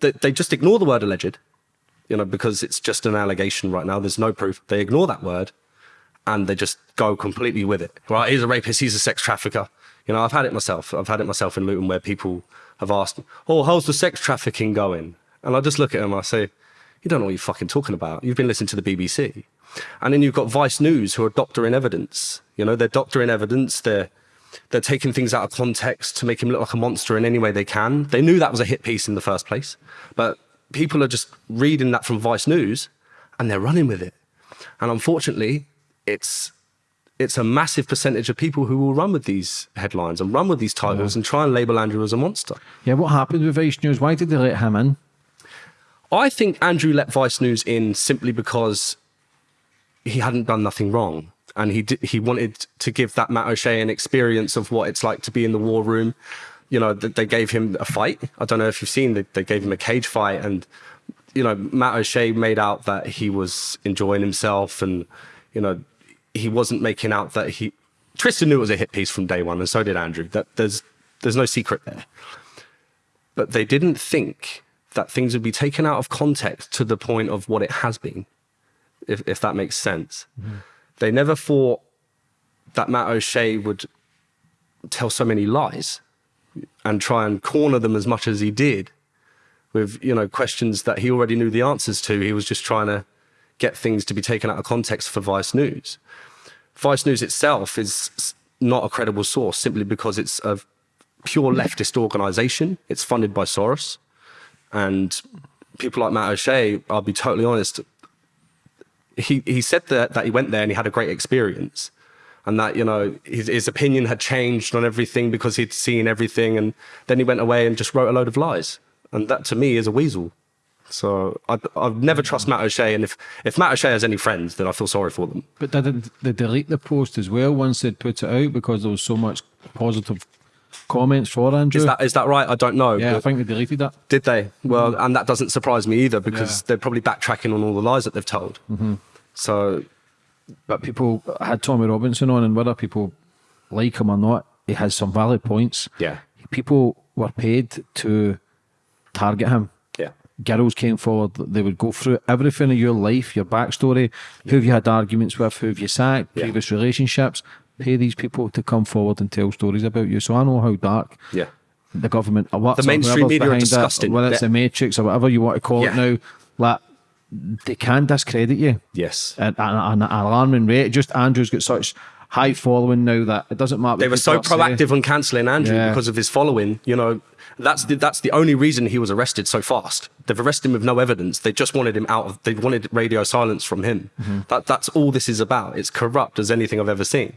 they, they just ignore the word alleged you know, because it's just an allegation right now. There's no proof. They ignore that word and they just go completely with it. Right? He's a rapist. He's a sex trafficker. You know, I've had it myself. I've had it myself in Luton where people have asked, "Oh, how's the sex trafficking going?" And I just look at them. I say, "You don't know what you're fucking talking about. You've been listening to the BBC." And then you've got Vice News who are doctoring evidence. You know, they're doctoring evidence. They're they're taking things out of context to make him look like a monster in any way they can. They knew that was a hit piece in the first place, but people are just reading that from Vice News and they're running with it. And unfortunately, it's it's a massive percentage of people who will run with these headlines and run with these titles yeah. and try and label Andrew as a monster. Yeah, what happened with Vice News? Why did they let him in? I think Andrew let Vice News in simply because he hadn't done nothing wrong. And he did, he wanted to give that Matt O'Shea an experience of what it's like to be in the war room. You know, they gave him a fight. I don't know if you've seen, they, they gave him a cage fight. And, you know, Matt O'Shea made out that he was enjoying himself and, you know, he wasn't making out that he. Tristan knew it was a hit piece from day one, and so did Andrew. That there's there's no secret there. But they didn't think that things would be taken out of context to the point of what it has been, if if that makes sense. Mm. They never thought that Matt O'Shea would tell so many lies and try and corner them as much as he did with you know questions that he already knew the answers to. He was just trying to get things to be taken out of context for Vice News. Vice News itself is not a credible source simply because it's a pure leftist organization. It's funded by Soros. And people like Matt O'Shea, I'll be totally honest, he, he said that, that he went there and he had a great experience and that, you know, his, his opinion had changed on everything because he'd seen everything. And then he went away and just wrote a load of lies. And that to me is a weasel. So I, I've never trust Matt O'Shea, and if, if Matt O'Shea has any friends, then I feel sorry for them. But did they delete the post as well once they'd put it out because there was so much positive comments for Andrew? Is that is that right? I don't know. Yeah, I think they deleted that. Did they? Well, mm -hmm. and that doesn't surprise me either because yeah. they're probably backtracking on all the lies that they've told. Mm -hmm. So, but people had Tommy Robinson on, and whether people like him or not, he has some valid points. Yeah, people were paid to target him Yeah, girls came forward, they would go through everything in your life, your backstory, yeah. who have you had arguments with, who have you sacked, yeah. previous relationships. Pay these people to come forward and tell stories about you. So I know how dark yeah. the government, or what the mainstream media are disgusting. It, whether it's the Matrix or whatever you want to call it now, like they can discredit you. Yes, at an, an alarming rate. Just Andrew's got such high following now that it doesn't matter. They were so proactive say. on cancelling Andrew yeah. because of his following. You know, that's the, that's the only reason he was arrested so fast. They've arrested him with no evidence. They just wanted him out of. They wanted radio silence from him. Mm -hmm. That that's all this is about. It's corrupt as anything I've ever seen.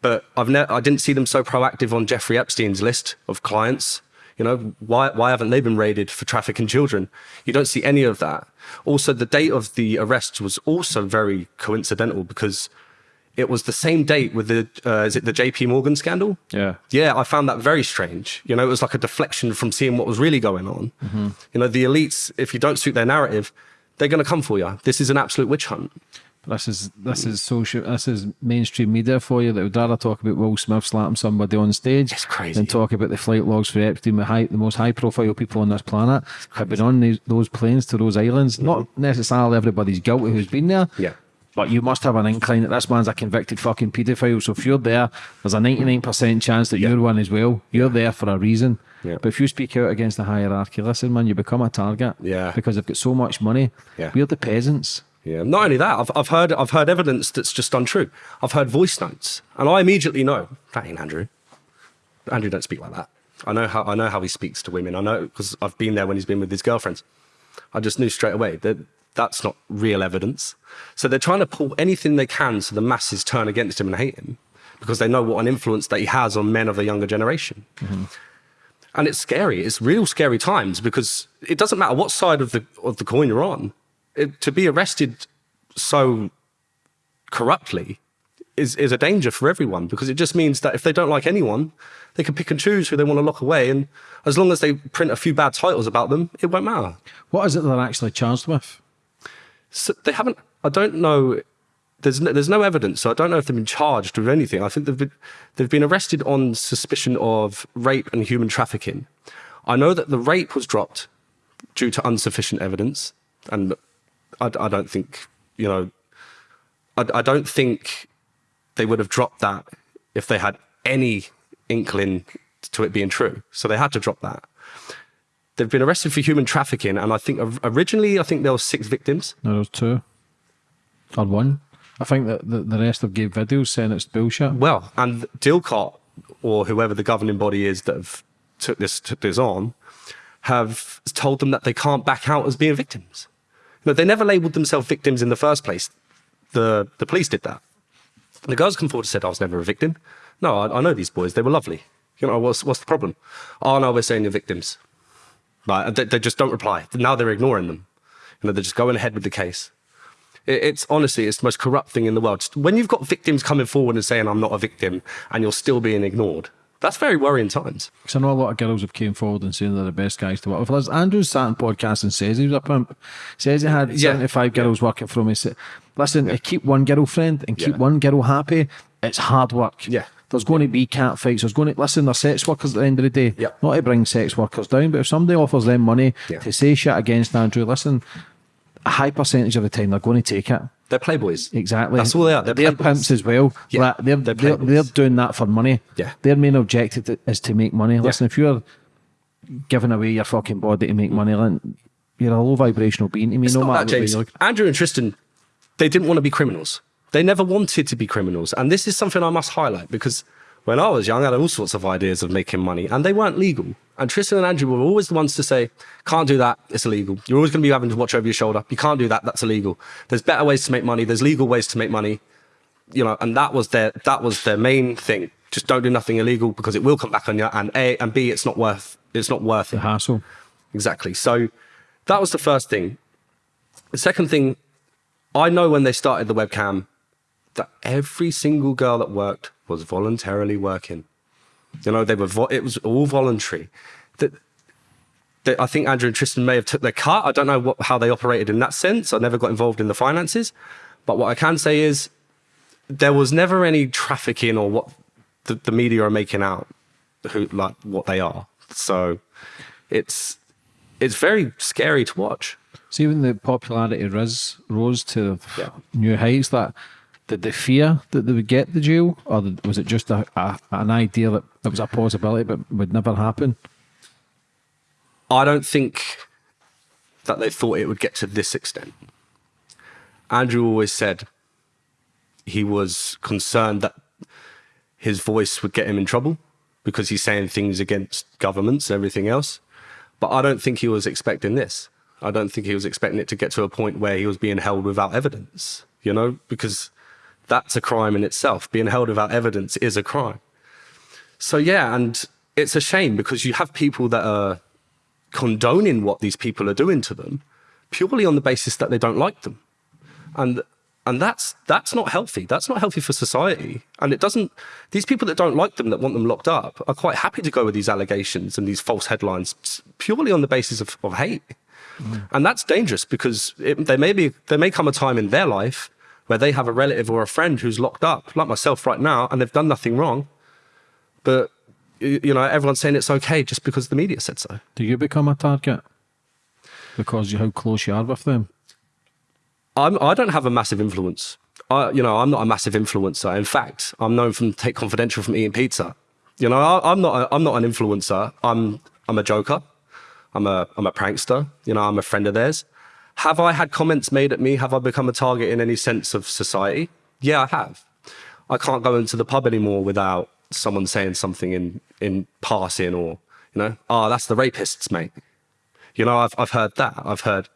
But I've never. I didn't see them so proactive on Jeffrey Epstein's list of clients. You know, why, why haven't they been raided for trafficking children? You don't see any of that. Also, the date of the arrest was also very coincidental because it was the same date with the uh, is it the JP Morgan scandal? Yeah, yeah. I found that very strange. You know, it was like a deflection from seeing what was really going on. Mm -hmm. You know, the elites, if you don't suit their narrative, they're going to come for you. This is an absolute witch hunt. This is this is social. This is mainstream media for you that would rather talk about Will Smith slapping somebody on stage than talk about the flight logs for Epstein, the, high, the most high profile people on this planet have been on these, those planes to those islands. Mm -hmm. Not necessarily everybody's guilty who's been there. Yeah but you must have an incline that this man's a convicted fucking paedophile. So if you're there, there's a 99% chance that yeah. you're one as well. You're there for a reason. Yeah. But if you speak out against the hierarchy, listen, man, you become a target. Yeah. Because they've got so much money. Yeah. We're the peasants. Yeah. Not only that, I've, I've heard I've heard evidence that's just untrue. I've heard voice notes, and I immediately know that ain't Andrew. Andrew don't speak like that. I know how I know how he speaks to women. I know because I've been there when he's been with his girlfriends. I just knew straight away that that's not real evidence. So they're trying to pull anything they can so the masses turn against him and hate him because they know what an influence that he has on men of the younger generation. Mm -hmm. And it's scary. It's real scary times because it doesn't matter what side of the of the coin you're on. It, to be arrested so corruptly is, is a danger for everyone because it just means that if they don't like anyone, they can pick and choose who they want to lock away. And as long as they print a few bad titles about them, it won't matter. What is it they're actually charged with? So they haven't. I don't know. There's no, there's no evidence, so I don't know if they've been charged with anything. I think they've been, they've been arrested on suspicion of rape and human trafficking. I know that the rape was dropped due to insufficient evidence, and I, I don't think you know. I, I don't think they would have dropped that if they had any inkling to it being true. So they had to drop that. They've been arrested for human trafficking, and I think originally I think there were six victims. No, there was two. Or one. I think that the, the rest have gave videos saying it's bullshit. Well, and DIICOT or whoever the governing body is that have took this took this on have told them that they can't back out as being victims. No, they never labelled themselves victims in the first place. The the police did that. The girls come forward and said, "I was never a victim." No, I, I know these boys. They were lovely. You know, what's what's the problem? Oh no, we're saying you're victims. Right? They, they just don't reply. Now they're ignoring them. You know, they're just going ahead with the case. It- It's honestly, it's the most corrupt thing in the world. Just When you've got victims coming forward and saying, I'm not a victim, and you're still being ignored, that's very worrying times. Because I know a lot of girls have came forward and saying they're the best guys to work with. Liz, Andrews sat on podcast and says he was a pimp. Says he had Yeah. 75 girls working for him. He said, listen, to keep one girlfriend and keep Yeah. one girl happy, it's hard work. Yeah. There's going to be cat fights. There's going to, listen, they're sex workers at the end of the day. Yeah. Not to bring sex workers down, but if somebody offers them money Yeah. to say shit against Andrew, listen, a high percentage of the time they're going to take it. They're playboys. Exactly. That's all they are. They're, They're pimps as well. Yeah, Like, they're, they're they're, they're doing that for money. Yeah. Their main objective is to make money. Listen, if you're giving away your fucking body to make money, then you're a low vibrational being to me. It's no matter that, what James. Andrew and Tristan, they didn't want to be criminals. They never wanted to be criminals. And this is something I must highlight because when I was young, I had all sorts of ideas of making money and they weren't legal. And Tristan and Andrew were always the ones to say, can't do that, it's illegal. You're always going to be having to watch over your shoulder. You can't do that, that's illegal. There's better ways to make money, there's legal ways to make money. You know, and that was their that was their main thing. Just don't do nothing illegal because it will come back on you. And A and B, it's not worth it's not worth it. The hassle. Exactly. So that was the first thing. The second thing, I know when they started the webcam that every single girl that worked was voluntarily working. You know, they were. Vo- it was all voluntary. That. that I think Andrew and Tristan may have took their cut. I don't know what, how they operated in that sense. I never got involved in the finances, but what I can say is there was never any trafficking or what the, the media are making out who like what they are. So it's it's very scary to watch. See, when the popularity ris- rose to Yeah. new heights, that did they fear that they would get the jail, or was it just a, a, an idea that it was a possibility but would never happen? I don't think that they thought it would get to this extent. Andrew always said he was concerned that his voice would get him in trouble because he's saying things against governments and everything else. But I don't think he was expecting this. I don't think he was expecting it to get to a point where he was being held without evidence, you know, because that's a crime in itself. Being held without evidence is a crime. So, yeah, and it's a shame because you have people that are condoning what these people are doing to them purely on the basis that they don't like them. And and that's that's not healthy. That's not healthy for society. And it doesn't these people that don't like them that want them locked up are quite happy to go with these allegations and these false headlines purely on the basis of, of hate. Mm. And that's dangerous because it, there may be there may come a time in their life where they have a relative or a friend who's locked up like myself right now and they've done nothing wrong but you know everyone's saying it's okay just because the media said so Do you become a target because of how close you are with them? I'm, I don't have a massive influence. I, you know, I'm not a massive influencer. In fact, I'm known from Tate Confidential from eating pizza. You know, I, I'm not. A, I'm not an influencer. I'm. I'm a joker. I'm a. I'm a prankster. You know, I'm a friend of theirs. Have I had comments made at me? Have I become a target in any sense of society? Yeah, I have. I can't go into the pub anymore without someone saying something in in passing or you know, oh, that's the rapists, mate. You know, I've I've heard that. I've heard,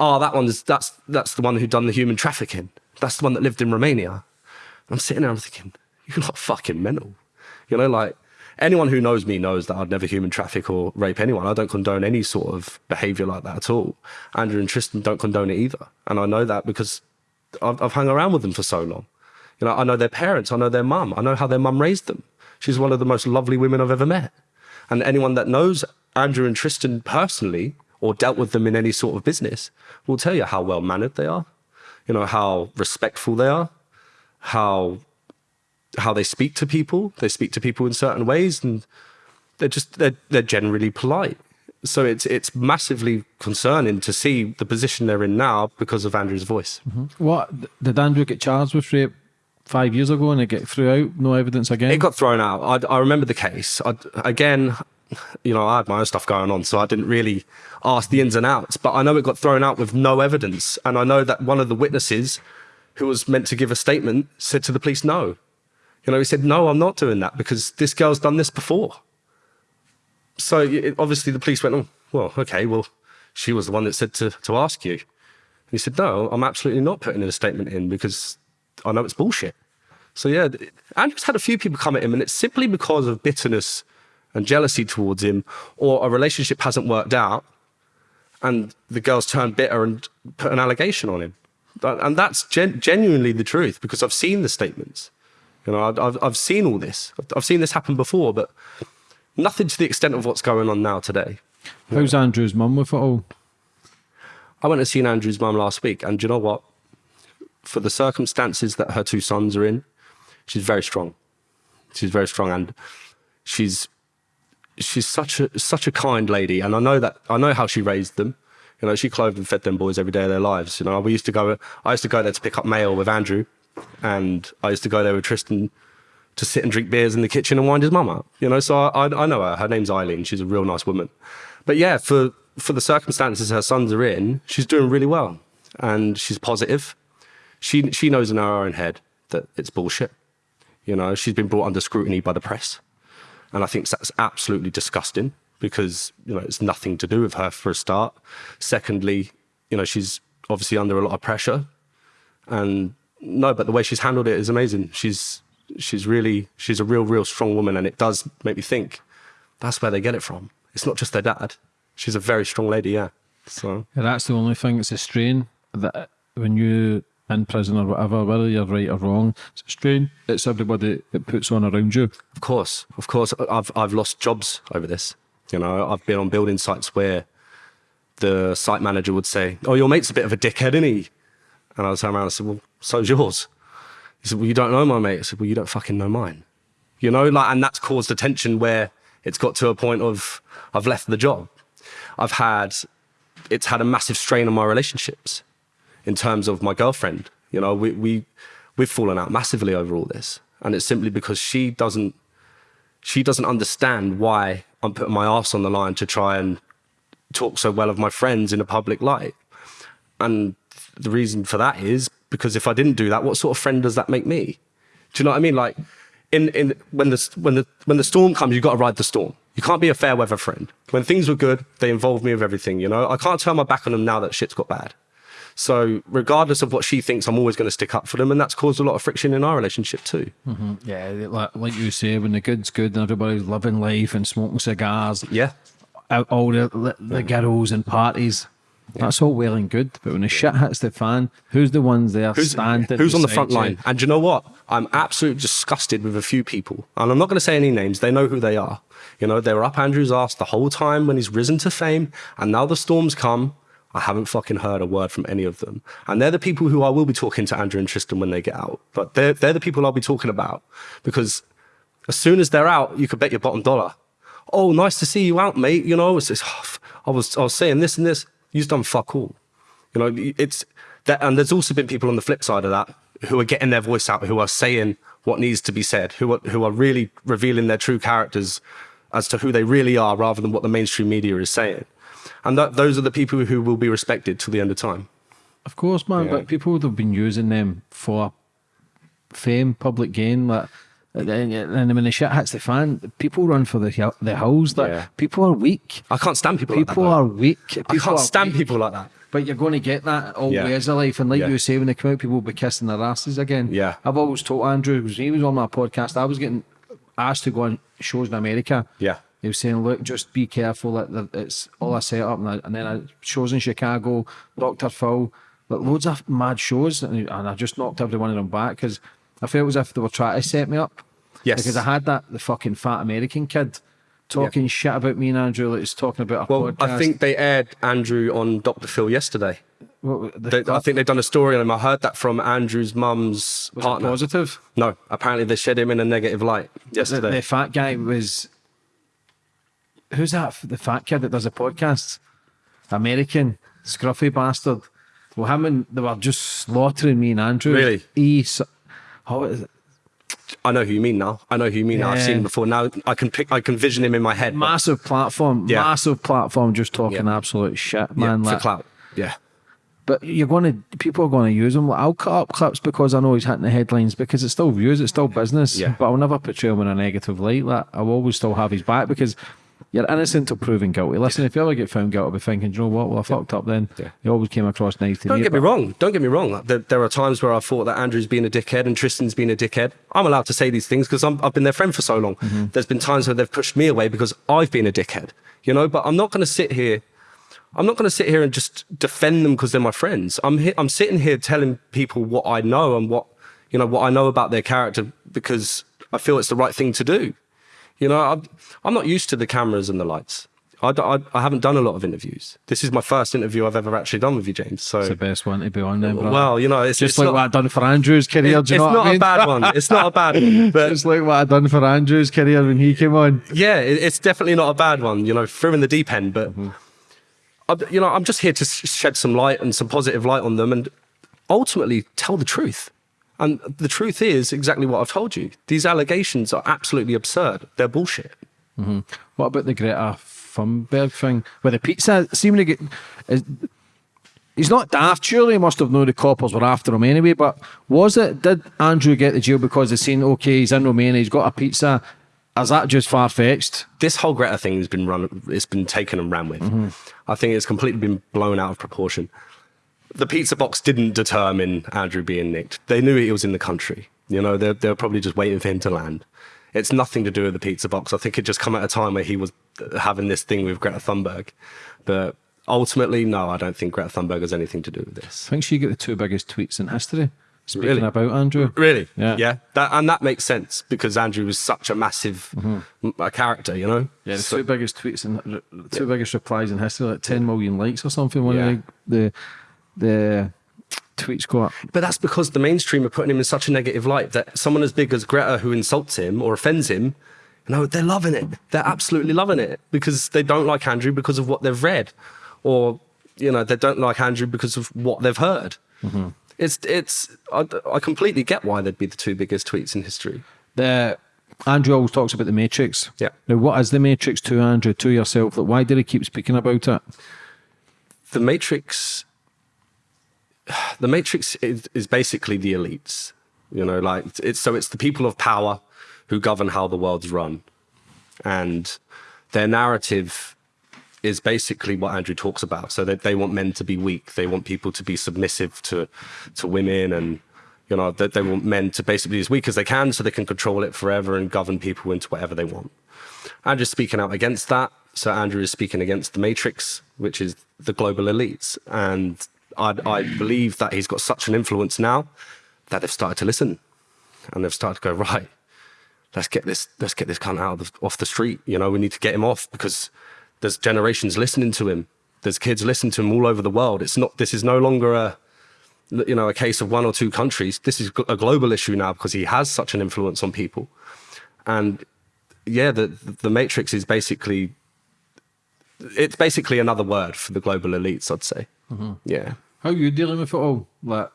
oh, that one's that's that's the one who done the human trafficking. That's the one that lived in Romania. I'm sitting there, I'm thinking, you're not fucking mental. You know, like anyone who knows me knows that I'd never human traffic or rape anyone. I don't condone any sort of behavior like that at all. Andrew and Tristan don't condone it either. And I know that because I've, I've hung around with them for so long. You know, I know their parents, I know their mum, I know how their mum raised them. She's one of the most lovely women I've ever met. And anyone that knows Andrew and Tristan personally or dealt with them in any sort of business will tell you how well mannered they are, you know, how respectful they are, how how they speak to people. They speak to people in certain ways and they're just they're they're generally polite. So it's it's massively concerning to see the position they're in now because of Andrew's voice. Mm-hmm. What did Andrew get charged with rape five years ago and it get threw out? No evidence again. It got thrown out. I, I remember the case. I, again, you know, I had my own stuff going on, so I didn't really ask the ins and outs. But I know it got thrown out with no evidence, and I know that one of the witnesses, who was meant to give a statement, said to the police, "No." You know, he said, "No, I'm not doing that because this girl's done this before." So it, obviously the police went, "Oh, well, okay, well, she was the one that said to to ask you." And he said, "No, I'm absolutely not putting a statement in because I know it's bullshit." So yeah, Andrew's had a few people come at him, and it's simply because of bitterness and jealousy towards him, or a relationship hasn't worked out, and the girls turn bitter and put an allegation on him. And that's gen genuinely the truth because I've seen the statements. You know, I've, I've seen all this. I've, seen this happen before, but nothing to the extent of what's going on now today. How's Andrew's mum with it all? I went and seen Andrew's mum last week, and you know what? For the circumstances that her two sons are in, she's very strong. She's very strong, and she's she's such a such a kind lady, and I know that I know how she raised them. You know, she clothed and fed them boys every day of their lives. You know, we used to go. I used to go there to pick up mail with Andrew, and I used to go there with Tristan to sit and drink beers in the kitchen and wind his mum up. You know, so I, I know her. Her name's Eileen. She's a real nice woman. But yeah, for for the circumstances her sons are in, she's doing really well, and she's positive. She she knows in her own head that it's bullshit. You know, she's been brought under scrutiny by the press. And I think that's absolutely disgusting because, you know, it's nothing to do with her for a start. Secondly, you know, she's obviously under a lot of pressure. And no, but the way she's handled it is amazing. She's she's really she's a real, real strong woman and it does make me think that's where they get it from. It's not just their dad. She's a very strong lady, yeah. So Yeah, that's the only thing. It's a strain that when you in prison or whatever, whether you're right or wrong, it's a strain. It's everybody it puts on around you. Of course, of course. I've I've lost jobs over this. You know, I've been on building sites where the site manager would say, "Oh, your mate's a bit of a dickhead, isn't he?" And I would turn around and say, "Well, so's yours." He said, "Well, you don't know my mate." I said, "Well, you don't fucking know mine." You know, like, and that's caused a tension where it's got to a point of I've left the job. I've had, it's had a massive strain on my relationships in terms of my girlfriend. You know, we, we, we've fallen out massively over all this. And it's simply because she doesn't, she doesn't understand why I'm putting my ass on the line to try and talk so well of my friends in a public light. And the reason for that is because if I didn't do that, what sort of friend does that make me? Do you know what I mean? Like, in, in when the when the when the storm comes, you've got to ride the storm. You can't be a fair weather friend. When things were good, they involved me with everything. You know, I can't turn my back on them now that shit's got bad. So regardless of what she thinks, I'm always going to stick up for them, and that's caused a lot of friction in our relationship too. Mm-hmm. Yeah, like, like you say, when the good's good and everybody's living life and smoking cigars, Yeah, all the the girls and parties. That's all well and good, but when the shit hits the fan, who's the ones there who's, standing? who's on the front you? line? And do you know what? I'm absolutely disgusted with a few people, and I'm not going to say any names. They know who they are. You know, they were up Andrew's ass the whole time when he's risen to fame, and now the storms come. I haven't fucking heard a word from any of them. And they're the people who I will be talking to Andrew and Tristan when they get out. But they're, they're the people I'll be talking about because as soon as they're out, you could bet your bottom dollar. Oh, nice to see you out, mate. You know, it's, it's, I was, I was saying this and this. You've done fuck all. You know, it's that, and there's also been people on the flip side of that who are getting their voice out, who are saying what needs to be said, who are, who are really revealing their true characters as to who they really are rather than what the mainstream media is saying. And that, those are the people who will be respected till the end of time. Of course, man. Yeah. But people would have been using them for fame, public gain. Like, and and when the shit hits the fan, people run for the the hills. Like, Yeah. people are weak. I can't stand people like that. People are weak. I can't stand weak. people like that. But you're going to get that all Yeah. ways of life. And like Yeah. you say, when they come out, people will be kissing their asses again. Yeah. I've always told Andrew, because he was on my podcast, I was getting asked to go on shows in America. Yeah. He was saying, look, just be careful. That that it's all I set up. And, I, and then I, shows in Chicago, Dr. Phil, like loads of mad shows. And, and I just knocked every one of them back because I felt as if they were trying to set me up. Yes. Because I had that, the fucking fat American kid talking shit about me and Andrew, like he's talking about a Well, podcast. I think they aired Andrew on Dr. Phil yesterday. What- the- They, I think they've done a story on him. I heard that from Andrew's mum's partner. positive. No, apparently they shed him in a negative light yesterday. the fat guy was who's that? The fat kid that does a podcast, American scruffy bastard. Well, him and they were just slaughtering me and Andrew. Really? He, how is it? I know who you mean now. I know who you mean now. I've seen him before. Now I can pick. I can vision him in my head. but- Massive platform, Yeah. massive platform, just talking Yeah. absolute shit, yeah, man. for like- clout. Yeah. But you're going to, people are going to use him. Like, I'll cut up clips because I know he's hitting the headlines because it's still views, it's still business. Yeah. But I'll never portray him in a negative light. Like, I'll always still have his back because you're innocent till proven guilty. Listen, if you ever get found guilty, I'll be thinking, you know what? Well, I fucked up then. Yeah. He always came across nice to Don't me. get me wrong. Don't get me wrong. There, there are times where I thought that Andrew's been a dickhead and Tristan's been a dickhead. I'm allowed to say these things because I've been their friend for so long. Mm-hmm. There's been times where they've pushed me away because I've been a dickhead, you know. But I'm not going to sit here. I'm not going to sit here and just defend them because they're my friends. I'm I'm sitting here telling people what I know and what you know what I know about their character because I feel it's the right thing to do. You know, I'm, I'm not used to the cameras and the lights. I haven't done a lot of interviews. This is my first interview I've ever actually done with you, James. So It's the best one to be on then, bro. well, you know, it's just it's like not, what I've done for Andrew's career. it's you know what not I mean? a bad one. It's not a bad one, but It's like what I've done for Andrew's career when he came on. yeah, it, it's definitely not a bad one. You know, threw in the deep end, but Mm-hmm. I, you know, I'm just here to shed some light and some positive light on them, and ultimately tell the truth. And the truth is exactly what I've told you. These allegations are absolutely absurd. They're bullshit. What about the Greta Thunberg thing with the pizza? Seeming to get. Is, he's not daft. Surely he must have known the coppers were after him anyway. But was it? Did Andrew get the jail because they seen okay, he's in Romania, he's got a pizza? Is that just far fetched? this whole Greta thing has been run, it's been taken and ran with. Mm-hmm. I think it's completely been blown out of proportion. The pizza box didn't determine Andrew being nicked. They knew he was in the country. You know, they're, they're probably just waiting for him to land. It's nothing to do with the pizza box. I think it just come at a time where he was having this thing with Greta Thunberg. But ultimately, no, I don't think Greta Thunberg has anything to do with this. I think she got the two biggest tweets in history. Speaking Really? about Andrew, Really? Yeah. Yeah. That, and that makes sense because Andrew was such a massive mm-hmm. m- a character, you know? Yeah, the So- two biggest tweets and two biggest replies in history, like 10 million likes or something. One Yeah. of the, the the tweets got. But that's because the mainstream are putting him in such a negative light that someone as big as Greta who insults him or offends him, you know, they're loving it. They're absolutely loving it because they don't like Andrew because of what they've read, or you know, they don't like Andrew because of what they've heard. Mm-hmm. It's it's I, I completely get why they'd be the two biggest tweets in history. The Andrew always talks about the Matrix. Yeah. Now, what is the Matrix to Andrew, to yourself? Like, why did he keep speaking about it? the Matrix, the Matrix is, is basically the elites. You know, like it's so it's the people of power who govern how the world's run, and their narrative is basically what Andrew talks about. So that they want men to be weak, they want people to be submissive to to women, and you know that they want men to basically be as weak as they can, so they can control it forever and govern people into whatever they want. Andrew's speaking out against that. So Andrew is speaking against the Matrix, which is the global elites. And I, I believe that he's got such an influence now that they've started to listen, and they've started to go right. Let's get this. Let's get this cunt out of the, off the street. You know, we need to get him off because there's generations listening to him. There's kids listening to him all over the world. It's not. This is no longer a you know a case of one or two countries. This is a global issue now because he has such an influence on people. And yeah, the the Matrix is basically it's basically another word for the global elites. I'd say. Mm-hmm. Yeah. How are you dealing with it all? Like,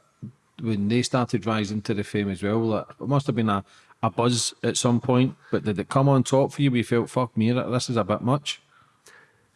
when they started rising to the fame as well, like, it must have been a, a buzz at some point, but did it come on top for you? We felt, fuck me, this is a bit much.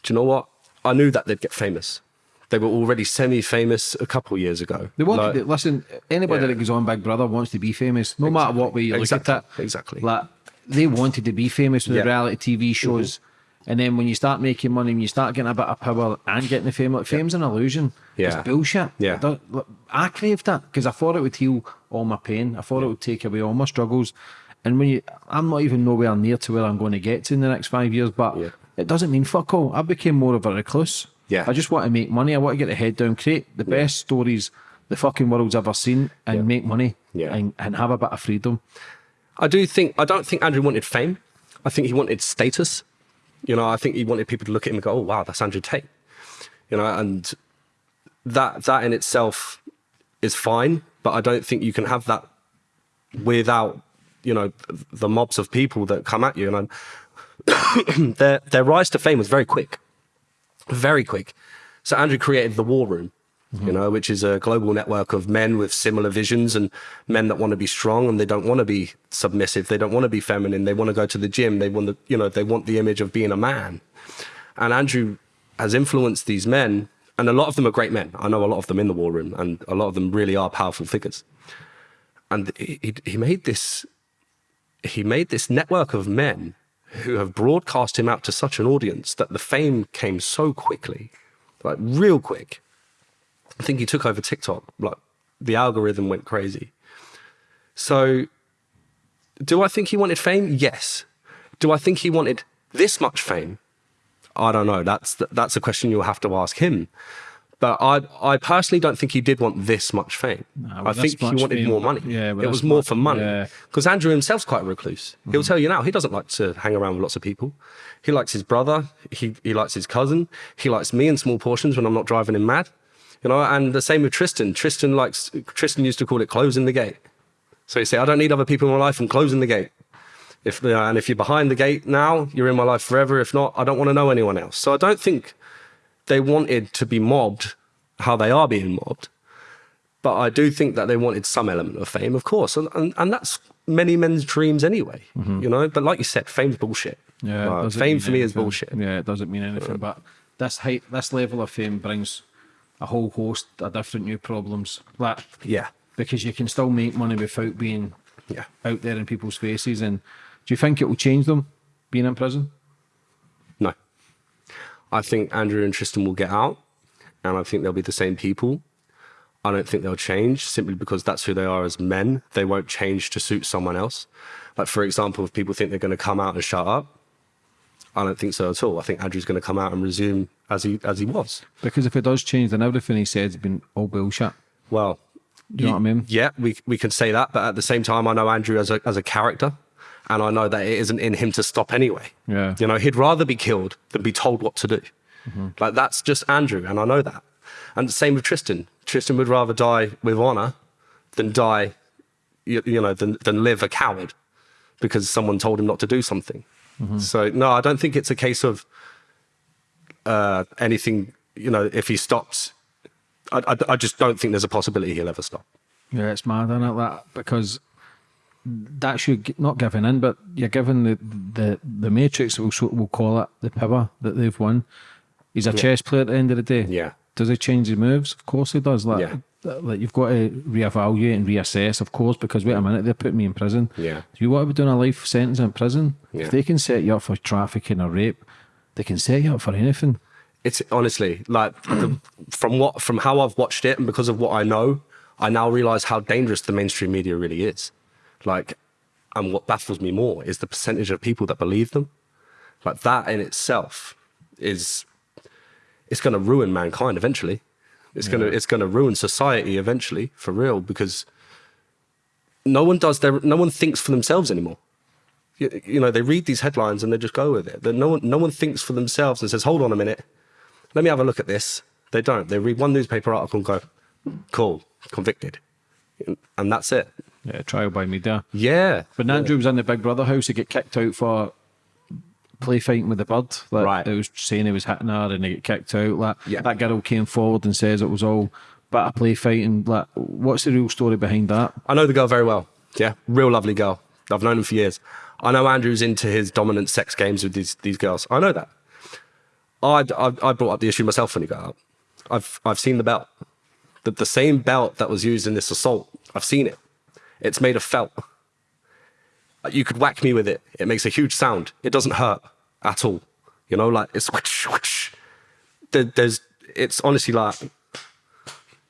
Do you know what? I knew that they'd get famous. They were already semi-famous a couple of years ago. They wanted Like- to, listen, anybody Yeah. that goes on Big Brother wants to be famous, no matter what way you Exactly. look at it. Exactly. Like they wanted to be famous with Yeah. The reality TV shows. Mm-hmm. And then when you start making money, when you start getting a bit of power and getting the fame, like fame's an illusion. Yeah. It's bullshit. Yeah. Look, I craved that because I thought it would heal all my pain. I thought it would take away all my struggles. And when you, I'm not even nowhere near to where I'm going to get to in the next five years, but Yeah. it doesn't mean fuck all. I became more of a recluse. Yeah. I just want to make money. I want to get the head down, create the best stories the fucking world's ever seen, and Yeah. make money. Yeah. And, and have a bit of freedom. I do think I don't think Andrew wanted fame. I think he wanted status. You know, I think he wanted people to look at him and go, "Oh wow, that's Andrew Tate." You know, and that that in itself is fine, but I don't think you can have that without you know the mobs of people that come at you. And their their rise to fame was very quick, very quick. So Andrew created the War Room, you know, which is a global network of men with similar visions and men that want to be strong and they don't want to be submissive. They don't want to be feminine. They want to go to the gym. They want the, you know, they want the image of being a man. And Andrew has influenced these men, and a lot of them are great men. I know a lot of them in the War Room, and a lot of them really are powerful figures. And he, he, he made this he made this network of men who have broadcast him out to such an audience that the fame came so quickly, like real quick. I think he took over TikTok. Like the algorithm went crazy. So, do I think he wanted fame? Yes. Do I think he wanted this much fame? I don't know. That's that's a question you'll have to ask him. But I I personally don't think he did want this much fame. Nah, well, I think he wanted more money. yeah, well, it was more much- for money. yeah. Because Andrew himself's quite a recluse. He'll tell you now he doesn't like to hang around with lots of people. He likes his brother. He he likes his cousin. He likes me in small portions when I'm not driving him mad. You know, and the same with Tristan. Tristan likes Tristan used to call it closing the gate. So he say, I don't need other people in my life. I'm closing the gate. If know, and if you're behind the gate now, you're in my life forever. If not, I don't want to know anyone else. So I don't think they wanted to be mobbed how they are being mobbed. But I do think that they wanted some element of fame, of course. And, and, and that's many men's dreams anyway, mm-hmm. you know? But like you said, fame's bullshit. Yeah, fame for me is bullshit. Yeah, it doesn't mean anything. But this height, this level of fame brings a whole host of different new problems. Like, Yeah. because you can still make money without being Yeah. out there in people's faces. And do you think it will change them being in prison? No. I think Andrew and Tristan will get out, and I think they'll be the same people. I don't think they'll change simply because that's who they are as men. They won't change to suit someone else. Like, for example, if people think they're going to come out and shut up, I don't think so at all. I think Andrew's going to come out and resume as he as he was. Because if it does change, then everything he said has been all bullshit. Well, Do you know what I mean? Yeah, we we can say that, but at the same time, I know Andrew as a as a character, and I know that it isn't in him to stop anyway. Yeah. you know, he'd rather be killed than be told what to do. Mm-hmm. Like that's just Andrew, and I know that. And the same with Tristan. Tristan would rather die with honor than die, you, you know, than than live a coward because someone told him not to do something. Mm-hmm. So no, I don't think it's a case of uh, anything. You know, if he stops, I, I, I just don't think there's a possibility he'll ever stop. Yeah, it's mad, isn't it? That because that's you not giving in, but you're giving the the the Matrix. We'll we'll call it the power that they've won. He's a chess player at the end of the day. Yeah. Does he change his moves? Of course he does. Like, Yeah. Like you've got to reevaluate and reassess, of course, because wait a minute, they're putting me in prison. Yeah. Do you want to be doing a life sentence in prison? Yeah. If they can set you up for trafficking or rape, they can set you up for anything. It's honestly like the, from what from how I've watched it and because of what I know, I now realize how dangerous the mainstream media really is. Like, and what baffles me more is the percentage of people that believe them. Like that in itself is it's going to ruin mankind eventually. It's going to it's going to ruin society eventually for real because no one does their no one thinks for themselves anymore. You, you know, they read these headlines and they just go with it. That no one no one thinks for themselves and says, "Hold on a minute, let me have a look at this." They don't. They read one newspaper article and go, "Cool, convicted," and that's it. Yeah, trial by media. Yeah, When Andrew was in the Big Brother house, he get kicked out for play fighting with the bird. Like, Right. It was saying he was hitting her and he get kicked out. Like, Yeah. That girl came forward and says it was all bit of play fighting. Like, what's the real story behind that? I know the girl very well. Yeah, real lovely girl. I've known him for years. I know Andrew's into his dominant sex games with these these girls. I know that. I I, I brought up the issue myself when he got out. I've I've seen the belt, the the same belt that was used in this assault. I've seen it. It's made of felt. You could whack me with it. It makes a huge sound. It doesn't hurt at all. You know, like it's whoosh. There, there's. It's honestly like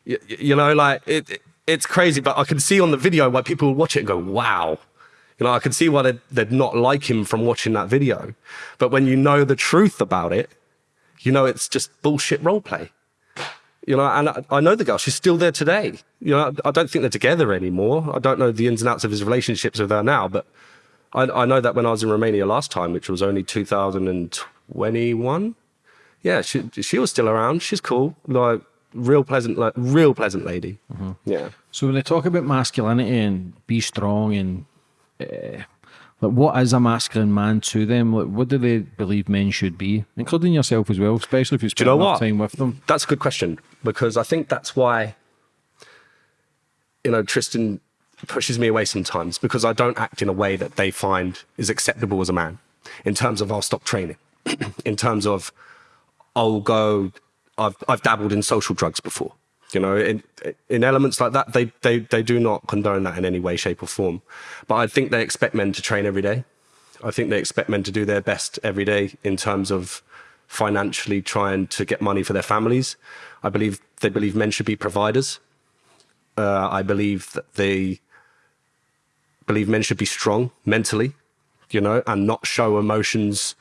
you, you know, like it, it- it's crazy, but I can see on the video why people would watch it and go, wow. You know, I can see why they'd, they'd not like him from watching that video. But when you know the truth about it, you know it's just bullshit role play. You know, and I, I know the girl, she's still there today. You know, I don't think they're together anymore. I don't know the ins and outs of his relationships with her now, but I, I know that when I was in Romania last time, which was only 2021, yeah, she she was still around. She's cool, like real pleasant, like real pleasant lady. Yeah, So when they talk about masculinity and be strong and uh, Like, what is a masculine man to them? Like, what do they believe men should be, including yourself as well, especially if you spend know enough what? time with them? That's a good question because I think that's why, you know, Tristan pushes me away sometimes because I don't act in a way that they find is acceptable as a man in terms of I'll stop training, in terms of I'll go, I've, I've dabbled in social drugs before. You know, in, in elements like that, they, they, they do not condone that in any way, shape, or form. But I think they expect men to train every day. I think they expect men to do their best every day in terms of financially trying to get money for their families. I believe they believe men should be providers. Uh, I believe that they believe men should be strong mentally, you know, and not show emotions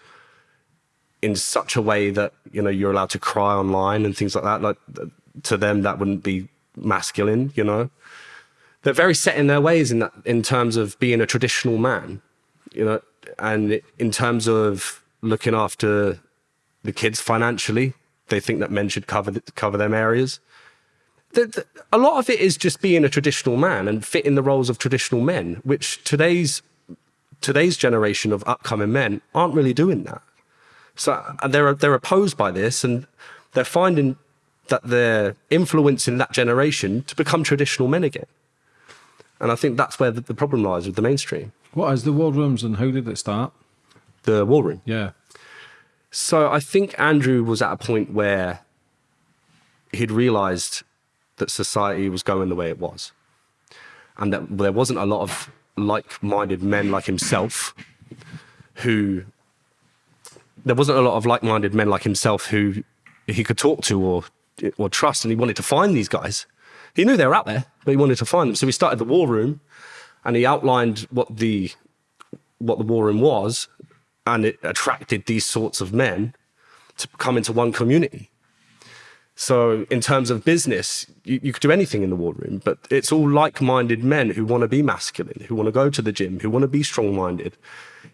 in such a way that you know you're allowed to cry online and things like that. Like to them, that wouldn't be masculine, you know. They're very set in their ways in that, in terms of being a traditional man, you know, and in terms of looking after the kids financially, they think that men should cover cover them areas. The, the, a lot of it is just being a traditional man and fitting the roles of traditional men, which today's today's generation of upcoming men aren't really doing that. So and they're they're opposed by this, and they're finding that they're influencing that generation to become traditional men again. And I think that's where the, the problem lies with the mainstream. What is the war rooms and how did it start? The war room. Yeah. So I think Andrew was at a point where he'd realized that society was going the way it was. And that there wasn't a lot of like minded men like himself who. There wasn't a lot of like minded men like himself who he could talk to or, or trust, and he wanted to find these guys. He knew they were out there, but he wanted to find them. So he started the war room and he outlined what the what the war room was, and it attracted these sorts of men to come into one community. So, in terms of business, you, you could do anything in the war room, but it's all like minded men who want to be masculine, who want to go to the gym, who want to be strong minded.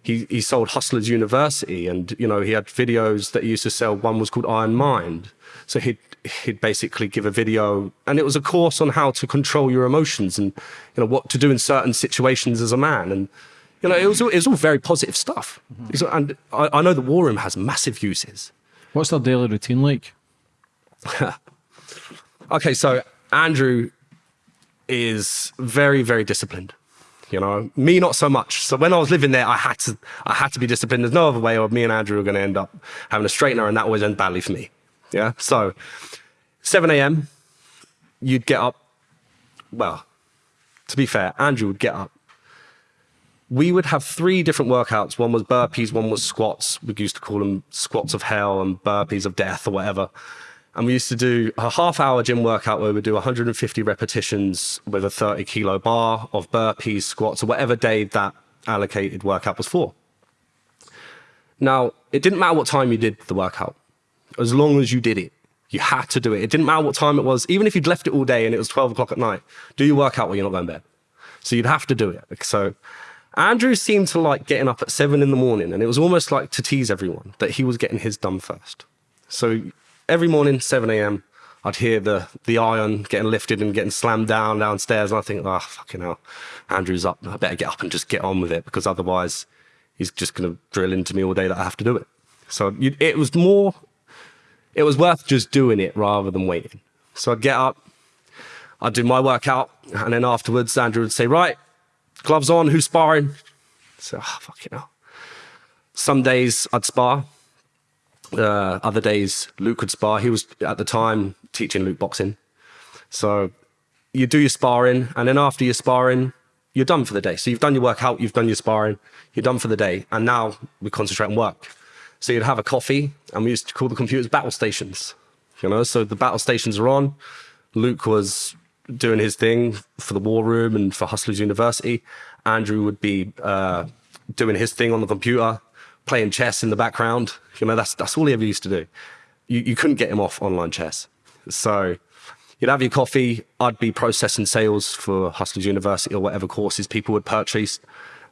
He, he sold Hustlers University, and you know he had videos that he used to sell. One was called Iron Mind, so he'd he'd basically give a video, and it was a course on how to control your emotions and you know what to do in certain situations as a man, and you know it was all, it was all very positive stuff. Mm-hmm. And I, I know the war room has massive uses. What's their daily routine like? Okay, so Andrew is very, very disciplined. You know, me not so much. So when I was living there, I had to, I had to be disciplined. There's no other way, or me and Andrew are going to end up having a straightener, and that always ends badly for me. Yeah. So, 7 a.m. You'd get up. Well, to be fair, Andrew would get up. We would have three different workouts. One was burpees, one was squats. We used to call them squats of hell and burpees of death or whatever. And we used to do a half hour gym workout where we do 150 repetitions with a 30 kilo bar of burpees, squats, or whatever day that allocated workout was for. Now, it didn't matter what time you did the workout, as long as you did it. You had to do it. It didn't matter what time it was, even if you'd left it all day and it was 12 o'clock at night, do your workout while you're not going to bed. So you'd have to do it. So Andrew seemed to like getting up at seven in the morning, and it was almost like to tease everyone that he was getting his done first. So every morning, 7 a.m., I'd hear the the iron getting lifted and getting slammed down downstairs, and I think, oh fucking hell, Andrew's up. I better get up and just get on with it because otherwise, he's just going to drill into me all day that I have to do it. So you, it was more, it was worth just doing it rather than waiting. So I'd get up, I'd do my workout, and then afterwards, Andrew would say, right, gloves on, who's sparring? So, oh, fucking hell. Some days I'd spar. Uh, other days Luke would spar. He was at the time teaching Luke boxing. So you do your sparring, and then after your sparring, you're done for the day. So you've done your workout, you've done your sparring, you're done for the day, and now we concentrate on work. So you'd have a coffee, and we used to call the computers battle stations. You know, so the battle stations are on. Luke was doing his thing for the war room and for Hustlers University. Andrew would be uh, doing his thing on the computer, playing chess in the background. You know, that's that's all he ever used to do. You you couldn't get him off online chess. So you'd have your coffee. I'd be processing sales for Hustlers University or whatever courses people would purchase,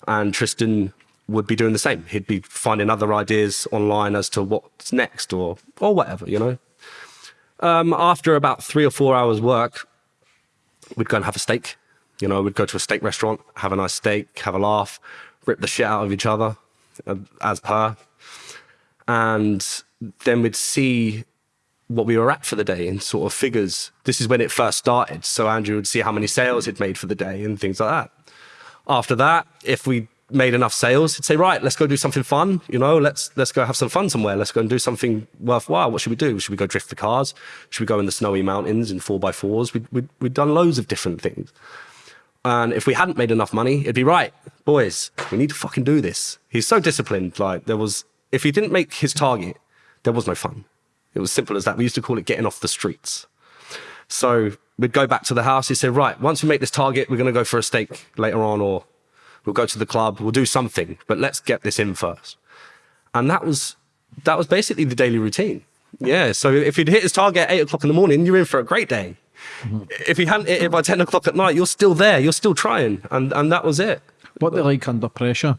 and Tristan would be doing the same. He'd be finding other ideas online as to what's next or or whatever. You know. Um, after about three or four hours work, we'd go and have a steak. You know, we'd go to a steak restaurant, have a nice steak, have a laugh, rip the shit out of each other, as per. And then we'd see what we were at for the day in sort of figures. This is when it first started. So Andrew would see how many sales he'd made for the day and things like that. After that, if we made enough sales, he'd say, right, let's go do something fun. You know, let's let's go have some fun somewhere. Let's go and do something worthwhile. What should we do? Should we go drift the cars? Should we go in the snowy mountains in four by fours? We'd, we'd, we'd done loads of different things. And if we hadn't made enough money, it'd be right, boys, we need to fucking do this. He's so disciplined. Like there was, if he didn't make his target, there was no fun. It was simple as that. We used to call it getting off the streets. So we'd go back to the house. He said, right, once we make this target, we're going to go for a steak later on, or we'll go to the club, we'll do something, but let's get this in first. And that was, that was basically the daily routine. Yeah. So if he'd hit his target at eight o'clock in the morning, you're in for a great day. Mm-hmm. If he hadn't hit it by 10 o'clock at night, you're still there. You're still trying. And, and that was it. What they like under pressure?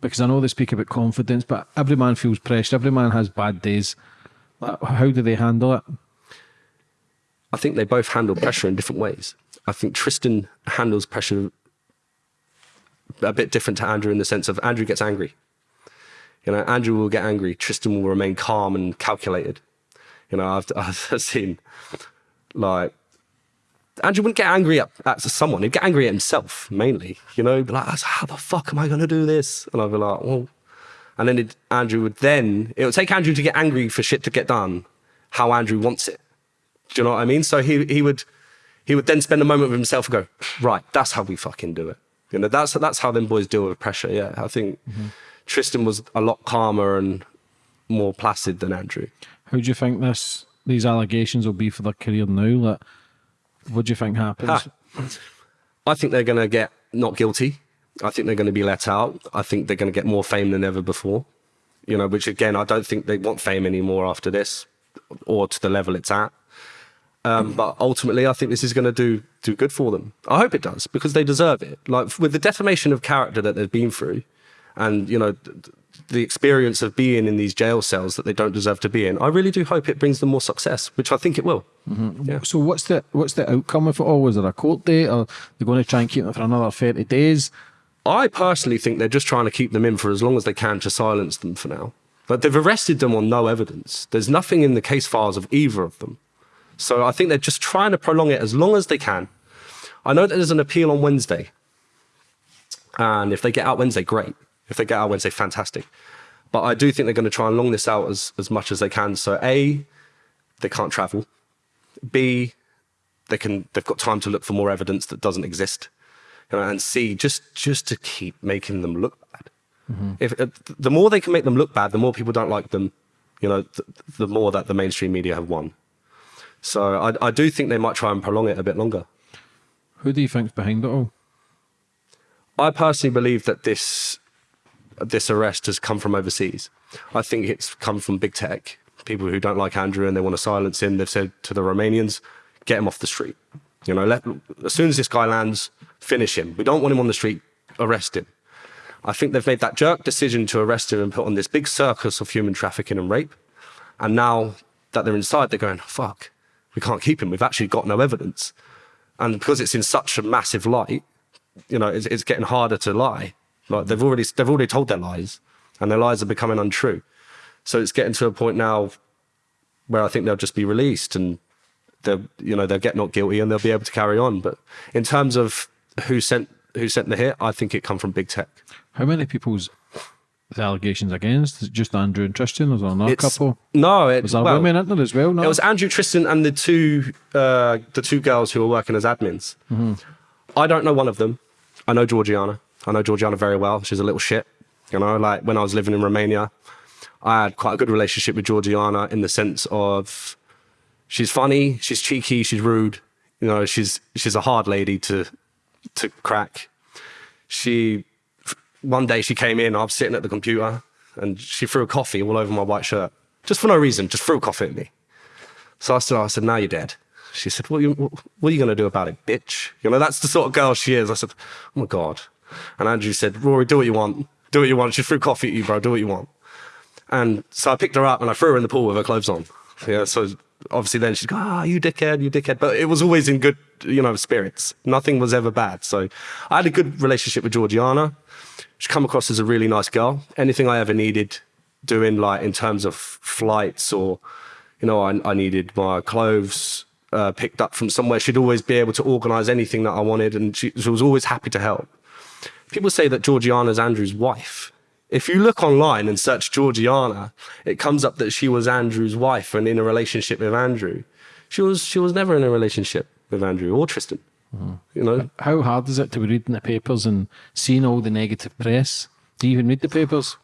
Because I know they speak about confidence, but every man feels pressure. Every man has bad days. How do they handle it? I think they both handle pressure in different ways. I think Tristan handles pressure a bit different to Andrew in the sense of Andrew gets angry. You know, Andrew will get angry. Tristan will remain calm and calculated. You know, I've, I've seen like Andrew wouldn't get angry at, at someone. He'd get angry at himself mainly. You know, be like, how the fuck am I going to do this? And I'd be like, well, and then it, Andrew would then, it would take Andrew to get angry for shit to get done how Andrew wants it. Do you know what I mean? So he, he would, he would then spend a moment with himself and go, right, that's how we fucking do it. You know, that's, that's how them boys deal with pressure. Yeah. I think mm-hmm. Tristan was a lot calmer and more placid than Andrew. How do you think this, these allegations will be for their career now? Like, what do you think happens? I think they're going to get not guilty. I think they're going to be let out. I think they're going to get more fame than ever before. You know, which again, I don't think they want fame anymore after this, or to the level it's at. Um, but ultimately, I think this is going to do do good for them. I hope it does because they deserve it. Like with the defamation of character that they've been through, and you know, the experience of being in these jail cells that they don't deserve to be in. I really do hope it brings them more success, which I think it will. Mm-hmm. Yeah. So what's the what's the outcome of it all? Was there a court date, or they're going to try and keep them for another thirty days? I personally think they're just trying to keep them in for as long as they can to silence them for now. But they've arrested them on no evidence. There's nothing in the case files of either of them. So I think they're just trying to prolong it as long as they can. I know that there's an appeal on Wednesday. And if they get out Wednesday, great. If they get out Wednesday, fantastic. But I do think they're going to try and long this out as, as much as they can. So A, they can't travel. B, they can they've got time to look for more evidence that doesn't exist you know, and C, just just to keep making them look bad. Mm-hmm. If uh, the more they can make them look bad, the more people don't like them. You know, th- the more that the mainstream media have won. So I, I do think they might try and prolong it a bit longer. Who do you think's behind it all? I personally believe that this this arrest has come from overseas. I think it's come from big tech, people who don't like Andrew and they want to silence him. They've said to the Romanians, get him off the street. You know, let, as soon as this guy lands, finish him. We don't want him on the street, arrest him. I think they've made that jerk decision to arrest him and put on this big circus of human trafficking and rape. And now that they're inside, they're going, fuck, we can't keep him. We've actually got no evidence. And because it's in such a massive light, you know, it's, it's getting harder to lie. Like they've already, they've already told their lies and their lies are becoming untrue. So it's getting to a point now where I think they'll just be released and they'll, you know, they'll get not guilty and they'll be able to carry on. But in terms of who sent who sent the hit, I think it come from big tech. How many people's the allegations against? Is it just Andrew and Tristan? Was there another it's, couple? No, it was there well, women in there as well. No? It was Andrew, Tristan, and the two uh, the two girls who were working as admins. Mm-hmm. I don't know one of them. I know Georgiana. I know Georgiana very well. She's a little shit. You know, like when I was living in Romania, I had quite a good relationship with Georgiana in the sense of she's funny, she's cheeky, she's rude. You know, she's she's a hard lady to to crack. She one day she came in, I was sitting at the computer, and she threw a coffee all over my white shirt, just for no reason, just threw a coffee at me. So I said, I said, now you're dead. She said, what are you, what are you going to do about it, bitch? You know, that's the sort of girl she is. I said, oh my God. And Andrew said, Rory, do what you want. Do what you want. She threw coffee at you, bro. Do what you want. And so I picked her up and I threw her in the pool with her clothes on. Yeah, so obviously then she'd go, ah, oh, you dickhead, you dickhead. But it was always in good, you know, spirits. Nothing was ever bad. So I had a good relationship with Georgiana. She come across as a really nice girl. Anything I ever needed doing, like in terms of flights or, you know, I, I needed my clothes uh, picked up from somewhere. She'd always be able to organize anything that I wanted, and she, she was always happy to help. People say that Georgiana's Andrew's wife. If you look online and search Georgiana, it comes up that she was Andrew's wife and in a relationship with Andrew. She was she was never in a relationship with Andrew or Tristan. You know, How hard is it to be reading the papers and seeing all the negative press? Do you even read the papers?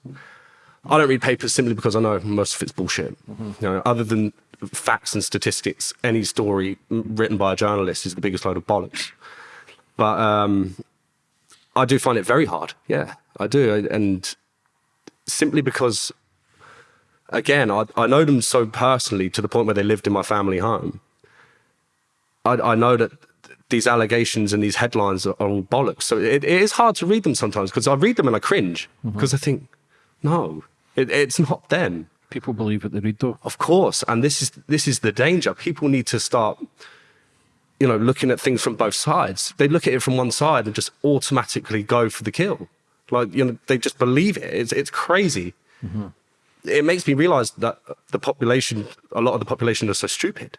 I don't read papers simply because I know most of it's bullshit. You know, other than facts and statistics, any story written by a journalist is the biggest load of bollocks. But um, I do find it very hard. Yeah, I do, and simply because, again, I, I know them so personally to the point where they lived in my family home. I, I know that these allegations and these headlines are, all bollocks. So it, it is hard to read them sometimes because I read them and I cringe mm-hmm. because I think, no, it, it's not them. People believe what they read, though. Of course, and this is this is the danger. People need to start, you know, looking at things from both sides. They look at it from one side and just automatically go for the kill. Like you know, they just believe it. It's it's crazy. Mm-hmm. It makes me realize that the population, a lot of the population, are so stupid,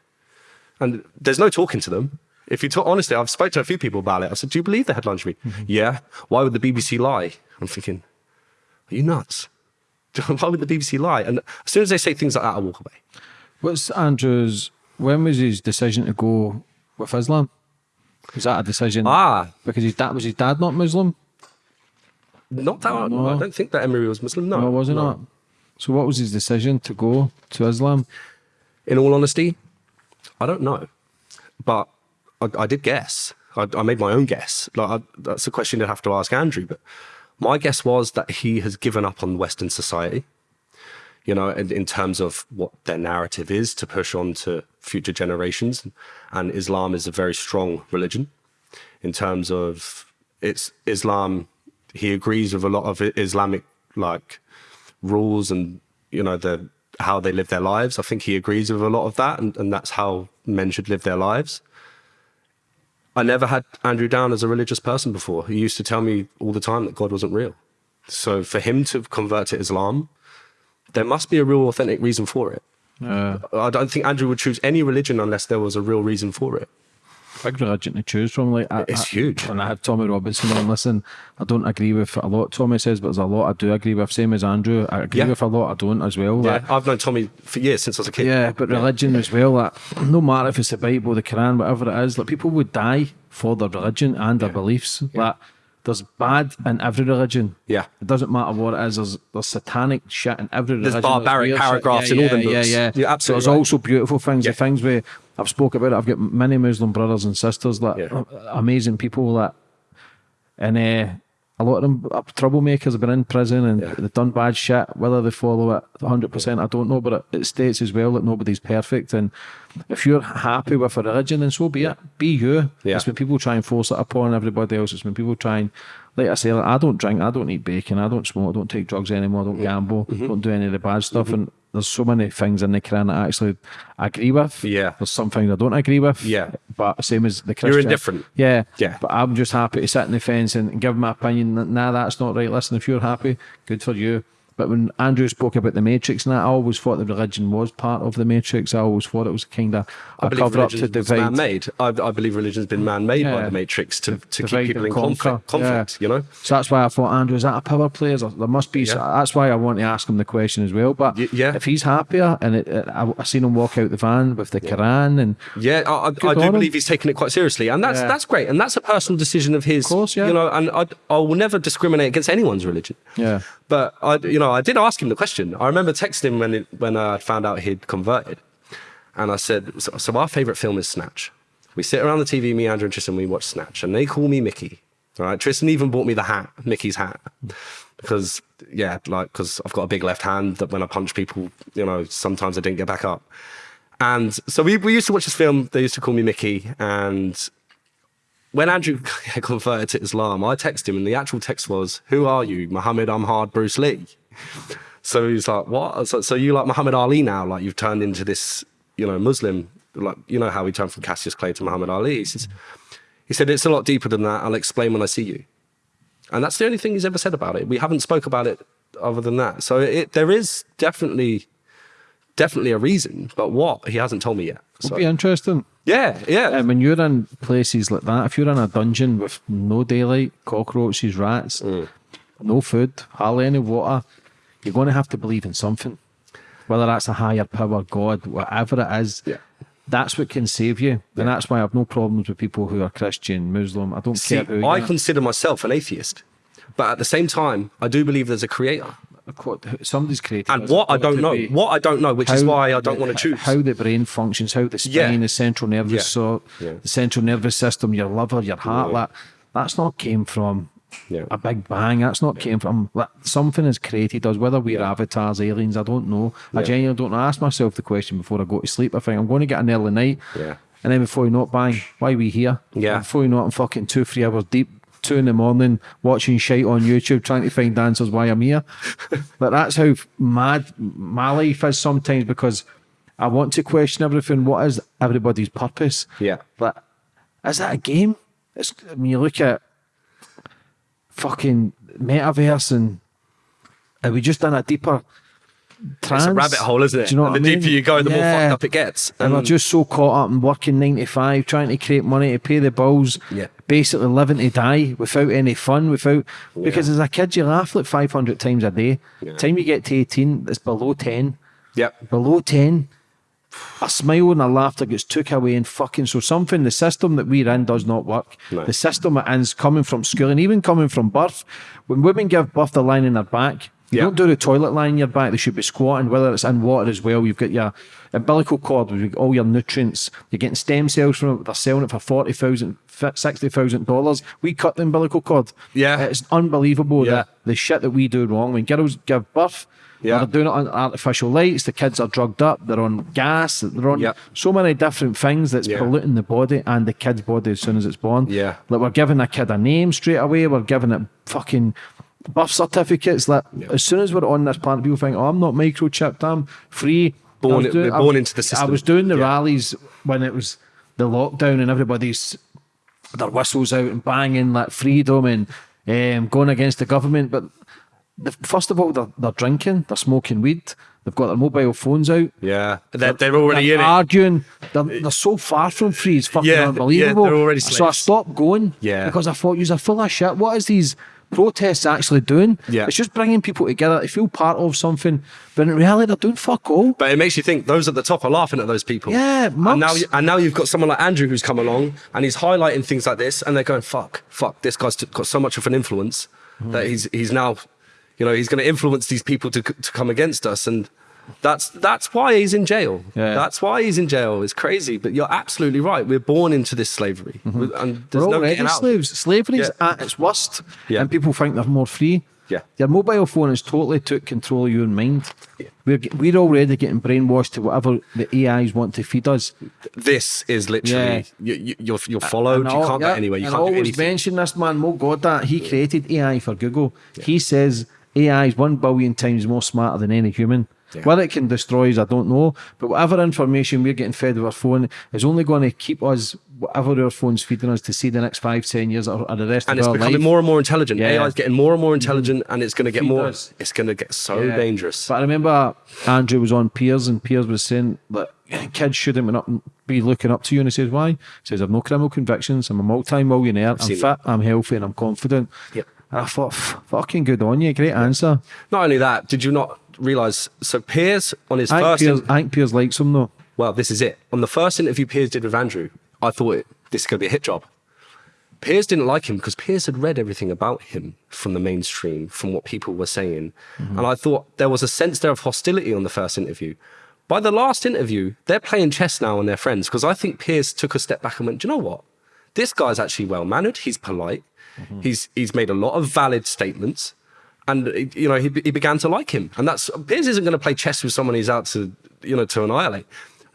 and there's no talking to them. If you talk honestly, I've spoke to a few people about it. I said, "Do you believe the headlines you read?" Mm-hmm. Yeah. Why would the BBC lie? I'm thinking, are you nuts? Why would the BBC lie? And as soon as they say things like that, I walk away. What's Andrew's? When was his decision to go with Islam? Was that a decision? Ah, Because his dad was his dad not Muslim? not that. No. I don't think that Emory was Muslim. No, No, was he no. not? So what was his decision to go to Islam? In all honesty, I don't know, but I, I did guess. I, I made my own guess. Like I, that's a question you'd have to ask Andrew. But my guess was that he has given up on Western society. You know, in, in terms of what their narrative is to push on to future generations, and Islam is a very strong religion. In terms of it's Islam, he agrees with a lot of Islamic like rules and you know the how they live their lives. I think he agrees with a lot of that, and, and that's how men should live their lives. I never had Andrew down as a religious person before. He used to tell me all the time that God wasn't real. So for him to convert to Islam, there must be a real authentic reason for it. Uh, I don't think Andrew would choose any religion unless there was a real reason for it. big religion to choose from. Like I, It's I- huge. When I had Tommy Robinson on, listen, I don't agree with a lot Tommy says, but there's a lot I do agree with. Same as Andrew, I agree Yeah. with a lot I don't as well. Yeah, Like, I've known Tommy for years since I was a kid. Yeah, but religion as well. Like, no matter if it's the Bible, the Quran, whatever it is, like people would die for their religion and their beliefs. Like there's bad in every religion. Yeah. It doesn't matter what it is. There's, there's satanic shit in every There's religion. barbaric paragraphs yeah, in all yeah, Yeah, books. yeah. You're So absolutely there's right. also beautiful things. Yeah. The things where I've spoke about it. I've got many Muslim brothers and sisters that Yeah. amazing people that, and uh, a lot of them are troublemakers have been in prison and Yeah. they've done bad shit. Whether they follow it 100%, I don't know, but it, it states as well that nobody's perfect. And if you're happy with a religion, then so be it. Be you. Yeah. It's when people try and force it upon everybody else. It's when people try and, like I say, like, I don't drink, I don't eat bacon, I don't smoke, I don't take drugs anymore, I don't gamble, Mm-hmm. don't do any of the bad stuff. And there's so many things in the Quran that I actually agree with. Yeah. There's some things I don't agree with. Yeah. But same as the Christian. You're indifferent. Yeah. Yeah. But I'm just happy to sit in the fence and give my opinion. Nah, that's not right. Listen, if you're happy, good for you. But when Andrew spoke about the Matrix and that, I always thought the religion was part of the Matrix. I always thought it was kind of I a believe cover up to religion divide. man-made. I, I believe religion's been man-made by the Matrix to, to divide keep people in conquer. conflict. conflict Yeah. You know, So that's why I thought, Andrew, is that a power play? Is there, must be. so that's why I want to ask him the question as well. But Y- yeah. if he's happier and it, it, I, I seen him walk out the van with the Quran and yeah, I, I, do him. believe he's taken it quite seriously, and that's Yeah. that's great, and that's a personal decision of his. Of course, yeah. You know, and I, I will never discriminate against anyone's religion. Yeah. But I, you know, I did ask him the question. I remember texting him when it, when I found out he'd converted, and I said, so, "So our favorite film is Snatch. We sit around the TV, me, Andrew, and Tristan. We watch Snatch, and they call me Mickey. Right? Tristan even bought me the hat, Mickey's hat, because yeah, like because I've got a big left hand that when I punch people, you know, sometimes I didn't get back up. And so we, we used to watch this film. They used to call me Mickey, and when Andrew converted to Islam, I texted him, and the actual text was, "Who are you, Muhammad Ahmad Bruce Lee?" So he's like, "What? So, so you like Muhammad Ali now? Like you've turned into this, you know, Muslim? Like you know how he turned from Cassius Clay to Muhammad Ali?" He says, "He said it's a lot deeper than that. I'll explain when I see you." and that's the only thing he's ever said about it. We haven't spoke about it other than that. So it, there is definitely, definitely a reason, but what he hasn't told me yet. So, It'd be interesting. yeah, yeah, And when you're in places like that, if you're in a dungeon with no daylight, cockroaches, rats, Mm. no food, hardly any water, you're going to have to believe in something. Whether that's a higher power, God, whatever it is, Yeah. that's what can save you. And that's why I have no problems with people who are Christian, Muslim. I don't See, care who you I consider myself an atheist, but at the same time, I do believe there's a creator. Somebody's created. And what I don't know, what I don't know, which is why I don't the- want to choose. How the brain functions, how the spine, Yeah. the central nervous, Yeah. so Yeah. the central nervous system, your liver, your heart, that that's not came from a big bang. That's not came from that something has created us. Whether we're avatars, aliens, I don't know. I genuinely don't know. I ask myself the question before I go to sleep. I think I'm going to get an early night. Yeah. And then before you know it, bang, why are we here? Yeah. And before you know it, I'm fucking two, three hours deep, two in the morning, watching shite on YouTube, trying to find answers why I'm here. but that's how mad my life is sometimes because I want to question everything. What is everybody's purpose? Yeah. But is that a game? It's, I mean, you look at fucking metaverse and are we just in a deeper trance? It's a rabbit hole, isn't it? Do you know and what the I mean? deeper you go, the more fucked up it gets. And And- just so caught up in working nine to five, trying to create money to pay the bills, Yeah. basically living to die without any fun, without because as a kid you laugh like five hundred times a day. Yeah. Time you get to eighteen, it's below ten. Yep. Below ten. A smile and a laughter gets took away and fucking so something the system that we're in does not work. No. The system it is coming from school and even coming from birth. When women give birth, they're lying in their back. You Yeah. don't do the toilet lying in your back. They should be squatting, whether it's in water as well. You've got your umbilical cord with all your nutrients. You're getting stem cells from it. They're selling it for forty thousand, sixty thousand dollars. We cut the umbilical cord. Yeah. it's unbelievable Yeah. that the shit that we do wrong. When girls give birth, Yeah. they're doing it on artificial lights. The kids are drugged up. They're on gas. They're on Yeah. so many different things that's Yeah. polluting the body and the kid's body as soon as it's born. Yeah. Like we're giving a kid a name straight away. We're giving it fucking birth certificates. Like as soon as we're on this planet, people think, "Oh, I'm not microchipped. I'm free." Born I was it- we're born was- into the system. I was doing the Yeah. rallies when it was the lockdown and everybody's their whistles out and banging like freedom and um, going against the government. But the, first of all, they're, they're drinking, they're smoking weed, they've got their mobile phones out. Yeah. They're, they're already They're in it. arguing. They're, they're so far from free. It's fucking Yeah, unbelievable. yeah, they're already so I stopped going. Yeah. Because I thought you're full of shit. What is these protests actually doing? Yeah. It's just bringing people together to feel part of something. But in reality, they're doing fuck all. But it makes you think those at the top are laughing at those people. Yeah, and now, you- and now you've got someone like Andrew who's come along and he's highlighting things like this, and they're going, "Fuck, fuck, this guy's got so much of an influence Hmm. that he's he's now, you know, he's going to influence these people to to come against us." And that's that's why he's in jail. Yeah. That's why he's in jail. It's crazy, but you're absolutely right. We're born into this slavery, mm-hmm. We- and there's We're no already out. slaves. Slavery's Yeah. at its worst, Yeah. and people think they're more free. Yeah. Your mobile phone has totally took control of your mind. We're, we're already getting brainwashed to whatever the AIs want to feed us. This is literally you, you, you're you're followed. You can't yeah, get anywhere. You can't I always mention this man, Mo Gawdat. He created AI for Google. He says AI is one billion times more smarter than any human. Yeah. Whether it can destroy us, I don't know. But whatever information we're getting fed with our phone is only going to keep us, whatever our phone's feeding us, to see the next five, ten years or, or the rest and of our life. And it's becoming more and more intelligent. Yeah. AI is getting more and more intelligent, mm-hmm. and it's going to get Feed more. us. It's going to get so Yeah. dangerous. But I remember Andrew was on Piers, and Piers was saying that kids shouldn't be looking up to you. And he says, Why? He says, I've no criminal convictions. I'm a multi millionaire. I'm fit. I'm healthy. And I'm confident. Yep. And I thought, Fucking good on you. Great answer. Not only that, did you not realize? So Piers on his I first. Piers, I think Piers likes him, though. well, this is it. On the first interview Piers did with Andrew, I thought it, this is going to be a hit job. Piers didn't like him because Piers had read everything about him from the mainstream, from what people were saying. Mm-hmm. And I thought there was a sense there of hostility on the first interview. By the last interview, they're playing chess now and they're friends because I think Piers took a step back and went, Do you know what? This guy's actually well mannered. He's polite. Mm-hmm. He's, he's made a lot of valid statements. And, you know, he, he began to like him. And that's, Piers isn't going to play chess with someone he's out to, you know, to annihilate.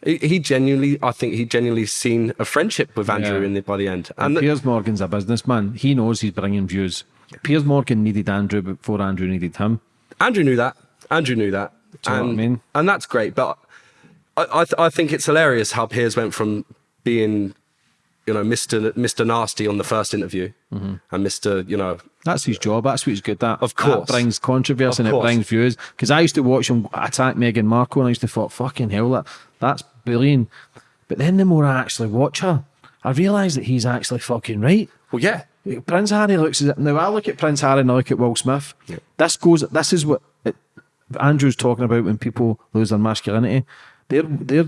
He, he genuinely, I think he genuinely seen a friendship with Andrew Yeah. in the, by the end. And And Piers Morgan's a businessman. He knows he's bringing views. Piers Morgan needed Andrew before Andrew needed him. Andrew knew that. Andrew knew that. Do you know and, what I mean? And that's great. But I, I, th- I think it's hilarious how Piers went from being, you know, Mr. Mr. Nasty on the first interview Mm-hmm. and Mr. You know, That's his job. That's what he's good at. Of course. That brings controversy and it brings views. Because I used to watch him attack Meghan Markle and I used to thought, fucking hell, that, that's brilliant. But then the more I actually watch her, I realise that he's actually fucking right. Well, yeah. Prince Harry looks as now I look at Prince Harry and I look at Will Smith. Yeah. This goes. This is what it, Andrew's talking about when people lose their masculinity. Their their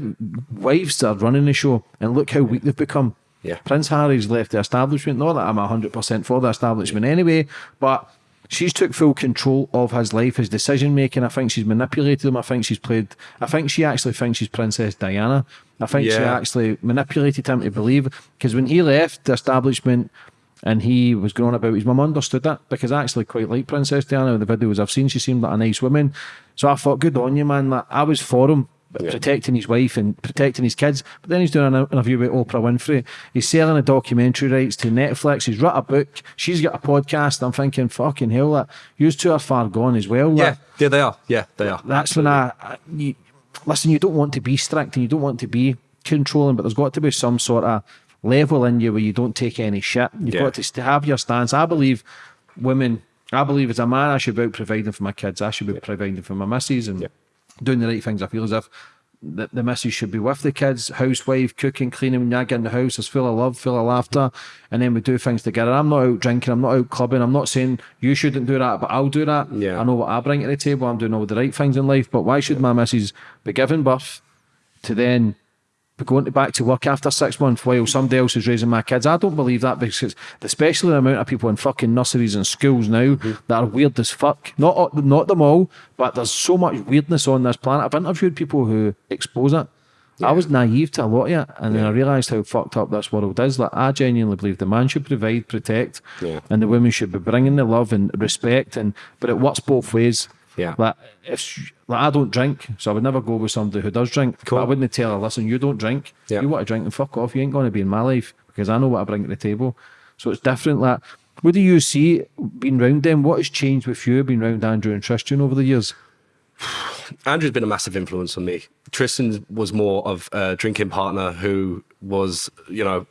wives are running the show, and look how weak they've become. Yeah. Prince Harry's left the establishment. Not that I'm hundred percent for the establishment anyway, but she's took full control of his life, his decision making. I think she's manipulated him. I think she's played. I think she actually thinks she's Princess Diana. I think she actually manipulated him to believe because when he left the establishment and he was going about his mum understood that because I actually quite like Princess Diana in the videos I've seen she seemed like a nice woman so I thought good on you man like, I was for him protecting his wife and protecting his kids but then he's doing an interview with Oprah Winfrey he's selling the documentary rights to Netflix he's wrote a book she's got a podcast I'm thinking fucking hell that you two are far gone as well Yeah. Yeah, they are. Yeah, they are. that's when I, I you, listen. You don't want to be strict and you don't want to be controlling, but there's got to be some sort of level in you where you don't take any shit. You've Yeah. got to have your stance. I believe women. I believe as a man, I should be out providing for my kids. I should be providing for my missus and doing the right things. I feel as if the, the missus should be with the kids, housewife, cooking, cleaning. When I get in the house, it's full of love, full of laughter, and then we do things together. I'm not out drinking. I'm not out clubbing. I'm not saying you shouldn't do that, but I'll do that. Yeah. I know what I bring to the table. I'm doing all the right things in life. But why should my missus be giving birth to then going to back to work after six months while somebody else is raising my kids? I don't believe that because especially the amount of people in fucking nurseries and schools now mm-hmm. that are weird as fuck. Not all- not them all, but there's so much weirdness on this planet. I've interviewed people who expose it. I was naive to a lot of it, and then I realised how fucked up this world is. Like I genuinely believe the man should provide, protect, Yeah. and the women should be bringing the love and respect, and but it works both ways. Yeah. Like if like I don't drink, so I would never go with somebody who does drink. But I wouldn't tell her, listen, you don't drink. Yeah. You want to drink and fuck off. You ain't going to be in my life because I know what I bring to the table. So it's different. Like, what do you see being round them? What has changed with you being round Andrew and Tristan over the years? Andrew's been a massive influence on me. Tristan was more of a drinking partner who was, you know,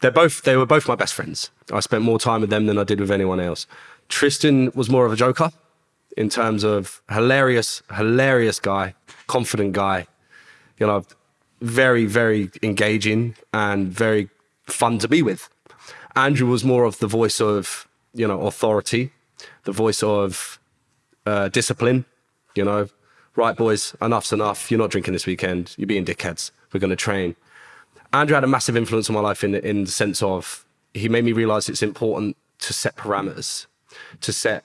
they're both they were both my best friends. I spent more time with them than I did with anyone else. Tristan was more of a joker in terms of hilarious, hilarious guy, confident guy, you know, very, very engaging and very fun to be with. Andrew was more of the voice of, you know, authority, the voice of uh, discipline. You know, right, boys, enough's enough. You're not drinking this weekend. You're being dickheads. We're going to train. Andrew had a massive influence on my life in in the sense of he made me realize it's important to set parameters, to set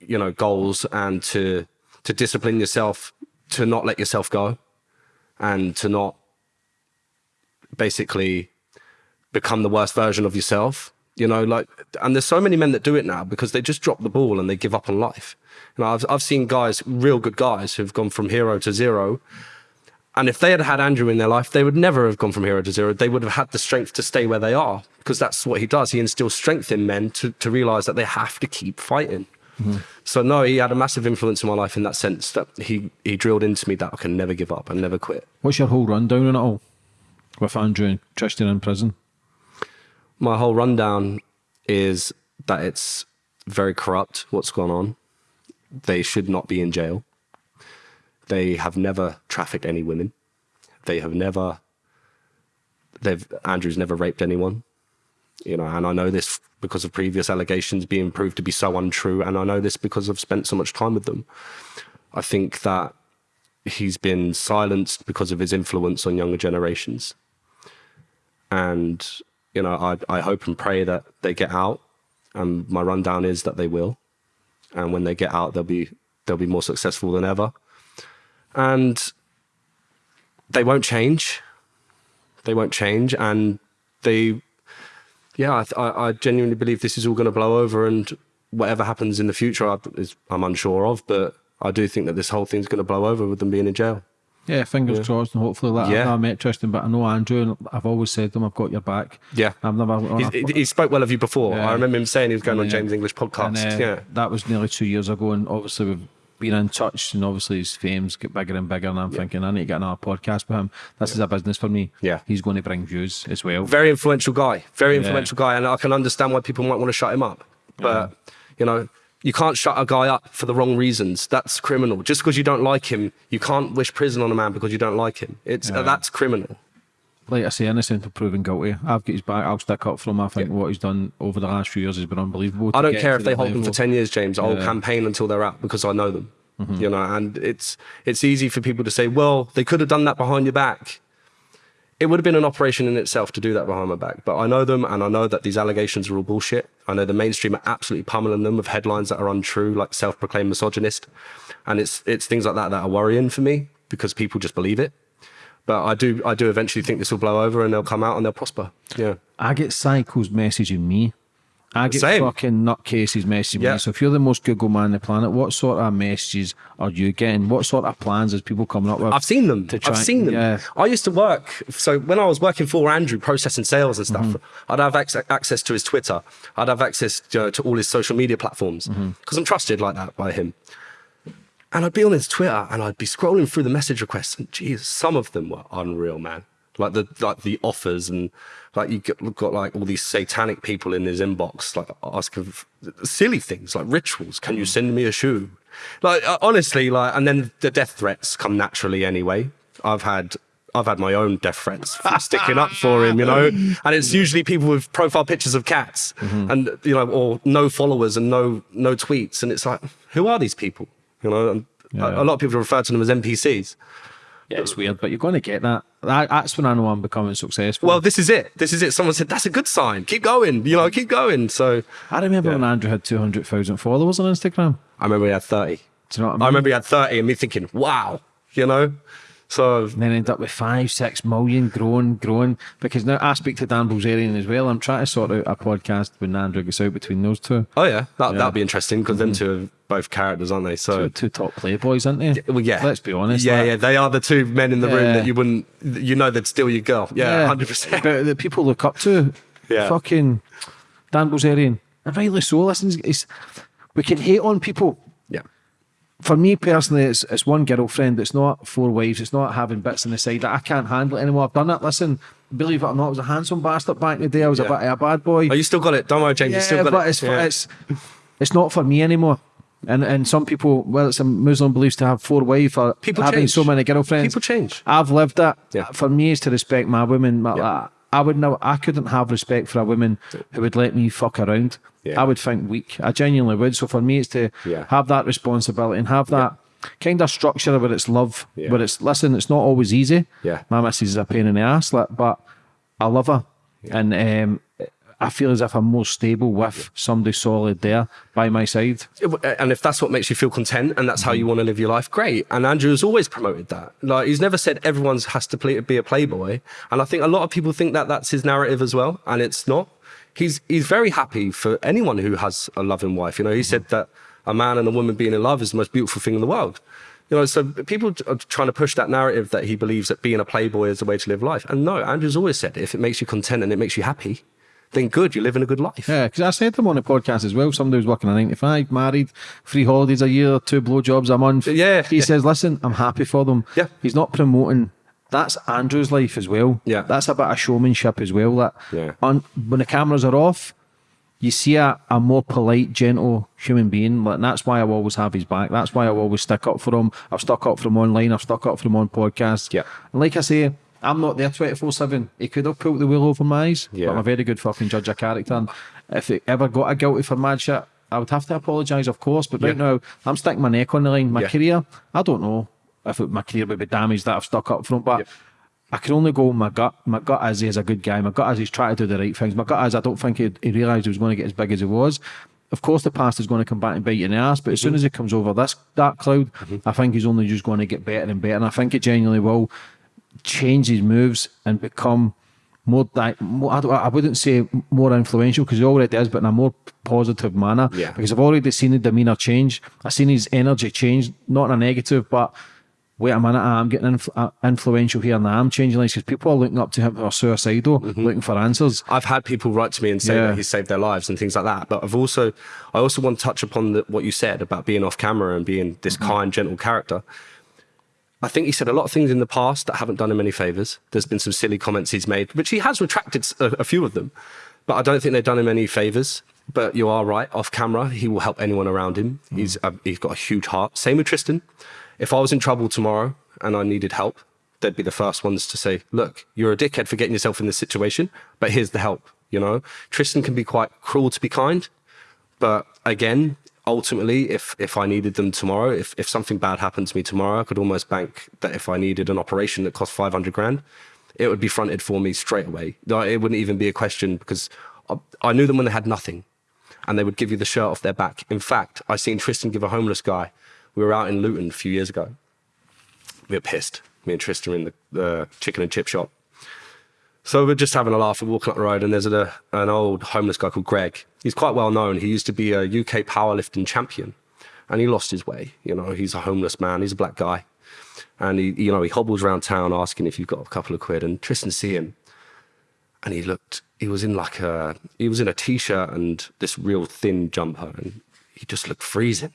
you know goals, and to to discipline yourself, to not let yourself go, and to not basically become the worst version of yourself. You know, like, and there's so many men that do it now because they just drop the ball and they give up on life. You know, I've I've seen guys, real good guys, who've gone from hero to zero. And if they had had Andrew in their life, they would never have gone from hero to zero. They would have had the strength to stay where they are because that's what he does. He instills strength in men to, to realize that they have to keep fighting. So no, he had a massive influence in my life in that sense that he he drilled into me that I can never give up and never quit. What's your whole rundown on it all with Andrew and Tristan in prison? my whole rundown is that it's very corrupt what's gone on. They should not be in jail. They have never trafficked any women. They have never they've Andrew's never raped anyone. You know, and I know this because of previous allegations being proved to be so untrue, and I know this because I've spent so much time with them. I think that he's been silenced because of his influence on younger generations. And, you know, I, I hope and pray that they get out. And my rundown is that they will. And when they get out, they'll be they'll be more successful than ever. And they won't change. They won't change. And they, yeah, I, I, I genuinely believe this is all going to blow over. And whatever happens in the future, I, is, I'm unsure of. But I do think that this whole thing's going to blow over with them being in jail. Yeah, fingers crossed, and hopefully, that. Yeah. Never met Tristan, but I know Andrew, and I've always said to him, I've got your back. Yeah. I've never. He, he- spoke well of you before. Yeah. I remember him saying he was going on James English podcast. And, uh, yeah. That was nearly two years ago, and obviously we've been in touch, and obviously his fame's get bigger and bigger. And I'm thinking, I need to get another podcast with him. This is a business for me. Yeah. he's going to bring views as well. Very influential guy. Very influential guy. And I can understand why people might want to shut him up. But, You know, you can't shut a guy up for the wrong reasons. That's criminal. Just because you don't like him, you can't wish prison on a man because you don't like him. It's uh, that's criminal. Like I say, innocent until proven guilty. I've got his back. I'll stick up for him. I think what he's done over the last few years has been unbelievable. I don't care if they hold them level. for 10 years, James. I'll Yeah. Campaign until they're out because I know them. Mm-hmm. You know, and it's it's easy for people to say, well, they could have done that behind your back. It would have been an operation in itself to do that behind my back. But I know them and I know that these allegations are all bullshit. I know the mainstream are absolutely pummeling them with headlines that are untrue, like self-proclaimed misogynist. And it's it's things like that that are worrying for me because people just believe it. But I do I do eventually think this will blow over and they'll come out and they'll prosper. Yeah. I get psychos messaging me. I get Same. fucking nutcases messaging Yeah. me. So if you're the most Google man on the planet, what sort of messages are you getting? What sort of plans is people coming up with? I've seen them. to I've seen them. Yeah. I used to work. So when I was working for Andrew, processing sales and stuff, mm-hmm. I'd have ac- access to his Twitter. I'd have access to, to all his social media platforms mm-hmm. because I'm trusted like that by him. And I'd be on his Twitter and I'd be scrolling through the message requests, and geez, some of them were unreal, man. Like the like the offers and like you got, got like all these satanic people in his inbox, like asking silly things like rituals. Can you mm. send me a shoe? Like uh, honestly, like and then the death threats come naturally anyway. I've had I've had my own death threats for sticking up for him, you know, and it's mm. usually people with profile pictures of cats mm-hmm. and you know, or no followers and no no tweets, and it's like, who are these people? You know, and a, a lot of people refer to them as NPCs. Yeah, it's weird, but you're going to get that. that. That's when I know I'm becoming successful. Well, this is it. This is it. Someone said that's a good sign. Keep going. You know, keep going. So I remember when Andrew had 200,000 followers on Instagram. I remember he had thirty. Do you know what I mean? I remember he had thirty, and me thinking, wow, you know. So And then end up with five, six million, growing, growing. Because now I speak to Dan Bilzerian as well. I'm trying to sort out a podcast when Andrew gets out between those two. oh yeah, that that'd be interesting because them mm-hmm. two are both characters, aren't they? So Two top playboys, aren't they? Well, yeah. Let's be honest. Yeah, like- yeah, they are the two men in the room that you wouldn't, you know, they'd steal your girl. Yeah, hundred percent. But the people look up to, Yeah. fucking Dan Bilzerian. And rightly so. Listen, we can hate on people. Yeah, For me personally, it's, it's one girlfriend. It's not four wives. It's not having bits on the side. That I can't handle it anymore. I've done it. Listen, believe it or not, I was a handsome bastard back in the day. I was a bit of a bad boy. oh, you still got it. Don't worry, James. you still got but it. it's, Yeah. it's it's not for me anymore. And and some people, well, it's a Muslim beliefs to have four wives or People having change. so many girlfriends. People change. I've lived that. Yeah. For me, is to respect my women. My, Yeah. I would know. I couldn't have respect for a woman who would let me fuck around. Yeah. I would think weak. I genuinely would. So for me, it's to Yeah. have that responsibility and have that kind of structure where it's love, Yeah. where it's listen. It's not always easy. Yeah. My missus is a pain in the ass, like, but I love her, and um, I feel as if I'm more stable with somebody solid there by my side. and if that's what makes you feel content and that's how you want to live your life, great. And Andrew has always promoted that. Like he's never said everyone's has to play, be a playboy. And I think a lot of people think that that's his narrative as well, and it's not. He's he's very happy for anyone who has a loving wife. You know, he said mm-hmm. that a man and a woman being in love is the most beautiful thing in the world. You know, so people are trying to push that narrative that he believes that being a playboy is the way to live life. And no, Andrew's always said if it makes you content and it makes you happy, then good, you're living a good life. Yeah, because I said to him on the podcast as well. Somebody who's working a nine to five, married, three holidays a year, two blowjobs a month. Yeah, he yeah. says, "Listen, I'm happy for them." Yeah. he's not promoting. That's Andrew's life as well. Yeah. that's a bit of showmanship as well. That Yeah. on when the cameras are off, you see a, a more polite, gentle human being. Like, and that's why I always have his back. That's why I always stick up for him. I've stuck up for him online. I've stuck up for him on podcasts. Yeah. And like I say, I'm not there 24 7. He could have pulled the wheel over my eyes, Yeah. but I'm a very good fucking judge of character. And if he ever got a guilty for mad shit, I would have to apologise, of course. But right Yeah. now, I'm sticking my neck on the line. My Yeah. career, I don't know if it, my career would be damaged that I've stuck up him, but. Yep. I can only go my gut. My gut is he's a good guy. My gut is he's trying to do the right things. My gut is I don't think he, he realised he was going to get as big as he was. Of course, the past is going to come back and bite you in the ass, but as Mm-hmm. soon as he comes over this dark cloud, I think he's only just going to get better and better. And I think it genuinely will change his moves and become more, more I, I wouldn't say more influential because he already is, but in a more positive manner. Yeah. Because I've already seen the demeanour change. I've seen his energy change, not in a negative, but wait a minute, I'm getting influ- uh, influential here and I'm changing lives because people are looking up to him who are suicidal, looking for answers. I've had people write to me and say Yeah. that he saved their lives and things like that. But I've also, I also want to touch upon the, what you said about being off camera and being this Mm-hmm. kind, gentle character. I think he said a lot of things in the past that haven't done him any favors. There's been some silly comments he's made, which he has retracted a few of them, but I don't think they've done him any favors. but you are right. Off camera, he will help anyone around him. He's a, he's got a huge heart. Same with Tristan. If I was in trouble tomorrow and I needed help, they'd be the first ones to say, "Look, you're a dickhead for getting yourself in this situation, but here's the help." You know, Tristan can be quite cruel to be kind, but again, ultimately, if if I needed them tomorrow, if if something bad happened to me tomorrow, I could almost bank that if I needed an operation that cost five hundred grand, it would be fronted for me straight away. It wouldn't even be a question because I, I knew them when they had nothing, and they would give you the shirt off their back. In fact, I seen Tristan give a homeless guy. We were out in Luton a few years ago. We were pissed. Me and Tristan in the, the chicken and chip shop. So we're just having a laugh. We're walking up the road, and there's a, an old homeless guy called Greg. He's quite well known. He used to be a UK powerlifting champion, and he lost his way. You know, he's a homeless man. He's a black guy, and he, you know, he hobbles around town asking if you've got a couple of quid. And Tristan see him, and he looked. He was in like a he was in a t-shirt and this real thin jumper, and he just looked freezing.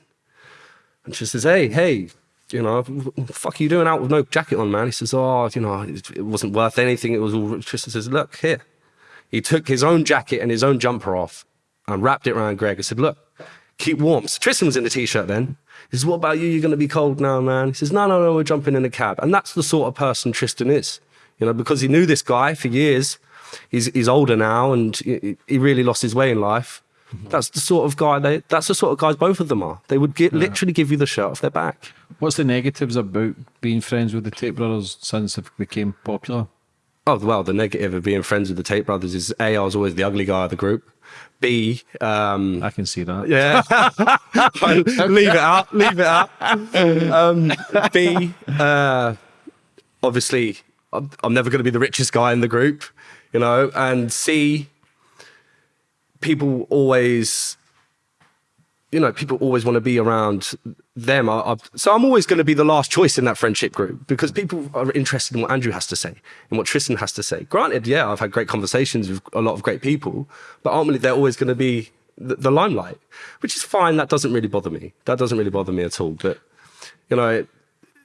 And she says, "Hey, hey, you know, fuck are you doing out with no jacket on, man?" He says, "Oh, you know, it wasn't worth anything. It was all." Tristan says, "Look here." He took his own jacket and his own jumper off and wrapped it around Greg and said, "Look, keep warm." So Tristan was in the t-shirt then. He says, "What about you? You're going to be cold now, man." He says, "No, no, no. We're jumping in a cab." And that's the sort of person Tristan is, you know, because he knew this guy for years. He's he's older now and he, he really lost his way in life. That's the sort of guy they. That's the sort of guys both of them are. They would get, literally give you the shirt off their back. What's the negatives about being friends with the Tate brothers since it became popular? Oh well, the negative of being friends with the Tate brothers is a I was always the ugly guy of the group. B, um, I can see that. yeah, leave it out, leave it out. Um, B, uh, obviously, I'm, I'm never going to be the richest guy in the group, you know. And C, people always, you know, people always want to be around them. I, so I'm always going to be the last choice in that friendship group because people are interested in what Andrew has to say and what Tristan has to say. Granted, yeah, I've had great conversations with a lot of great people, but ultimately they're always going to be the, the limelight, which is fine. That doesn't really bother me. That doesn't really bother me at all. But you know,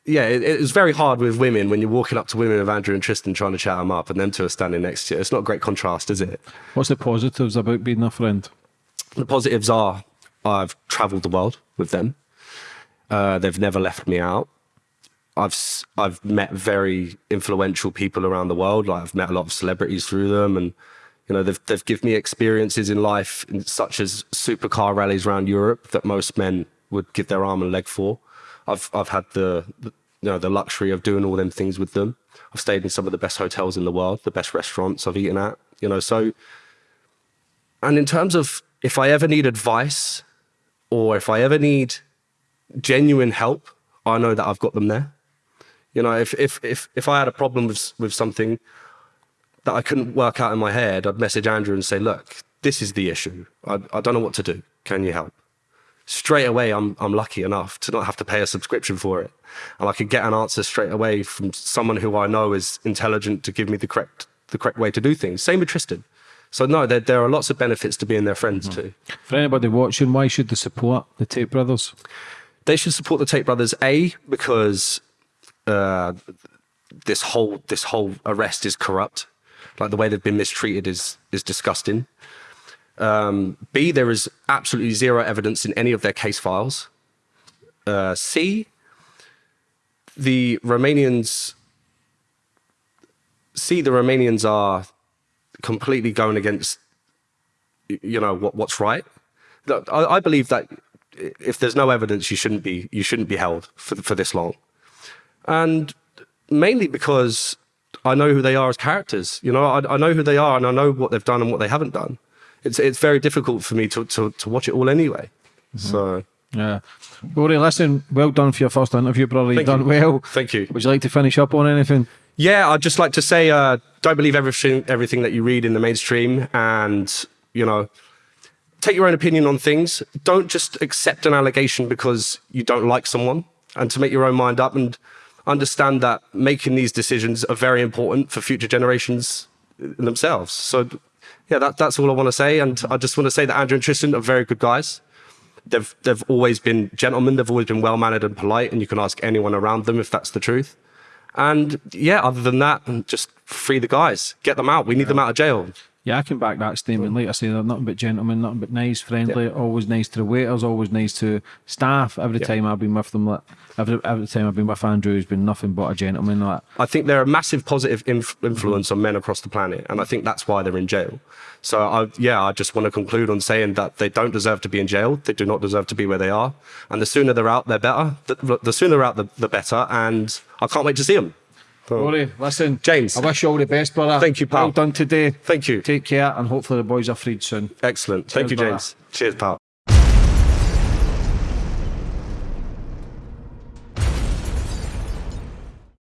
yeah, it, it was very hard with women when you're walking up to women of Andrew and Tristan trying to chat them up, and them two are standing next to you. It's not a great contrast, is it? What's the positives about being a friend? The positives are I've travelled the world with them. Uh, they've never left me out. I've I've met very influential people around the world. Like I've met a lot of celebrities through them, and you know they've they've given me experiences in life, such as supercar rallies around Europe that most men would give their arm and leg for. I've I've had the, the you know the luxury of doing all them things with them. I've stayed in some of the best hotels in the world, the best restaurants I've eaten at. You know, so and in terms of if I ever need advice or if I ever need genuine help, I know that I've got them there. You know, if if if if I had a problem with with something that I couldn't work out in my head, I'd message Andrew and say, "Look, this is the issue. I, I don't know what to do. Can you help?" Straight away, I'm I'm lucky enough to not have to pay a subscription for it, and I could get an answer straight away from someone who I know is intelligent to give me the correct the correct way to do things. Same with Tristan. So no, there there are lots of benefits to being their friends too. For anybody watching, why should they support the Tate brothers? they should support the Tate brothers. A because uh, this whole this whole arrest is corrupt. Like the way they've been mistreated is is disgusting. Um, B there is absolutely zero evidence in any of their case files. Uh, C the Romanians. C the Romanians are completely going against you know what what's right. I, I believe that if there's no evidence, you shouldn't be you shouldn't be held for for this long, and mainly because I know who they are as characters. You know, I, I know who they are, and I know what they've done and what they haven't done. It's it's very difficult for me to to, to watch it all anyway. So Yeah. Rory, listen, well done for your first interview, brother. You've done you. well. thank you. Would you like to finish up on anything? Yeah, I'd just like to say, uh, don't believe everything everything that you read in the mainstream, and you know, take your own opinion on things. Don't just accept an allegation because you don't like someone, and to make your own mind up and understand that making these decisions are very important for future generations themselves. So, yeah, that, that's all I want to say, and I just want to say that Andrew and Tristan are very good guys. They've they've always been gentlemen. They've always been well mannered and polite, and you can ask anyone around them if that's the truth. And yeah, other than that, just free the guys, get them out. We need them out of jail. Yeah, I can back that statement. Like I say, they're nothing but gentlemen, nothing but nice, friendly, always nice to the waiters, always nice to staff. Every time I've been with them, like, every, every time I've been with Andrew, he's been nothing but a gentleman. Like, I think they're a massive positive inf- influence on men across the planet, and I think that's why they're in jail. So, I, yeah, I just want to conclude on saying that they don't deserve to be in jail. They do not deserve to be where they are, and the sooner they're out, they're better. The, the sooner they're out, the, the better. And I can't wait to see them. Rory, listen, James. I wish you all the best, brother. Thank you, pal. Well done today. Thank you. Take care, and hopefully the boys are freed soon. Excellent. Thank you, brother. James. Cheers, pal.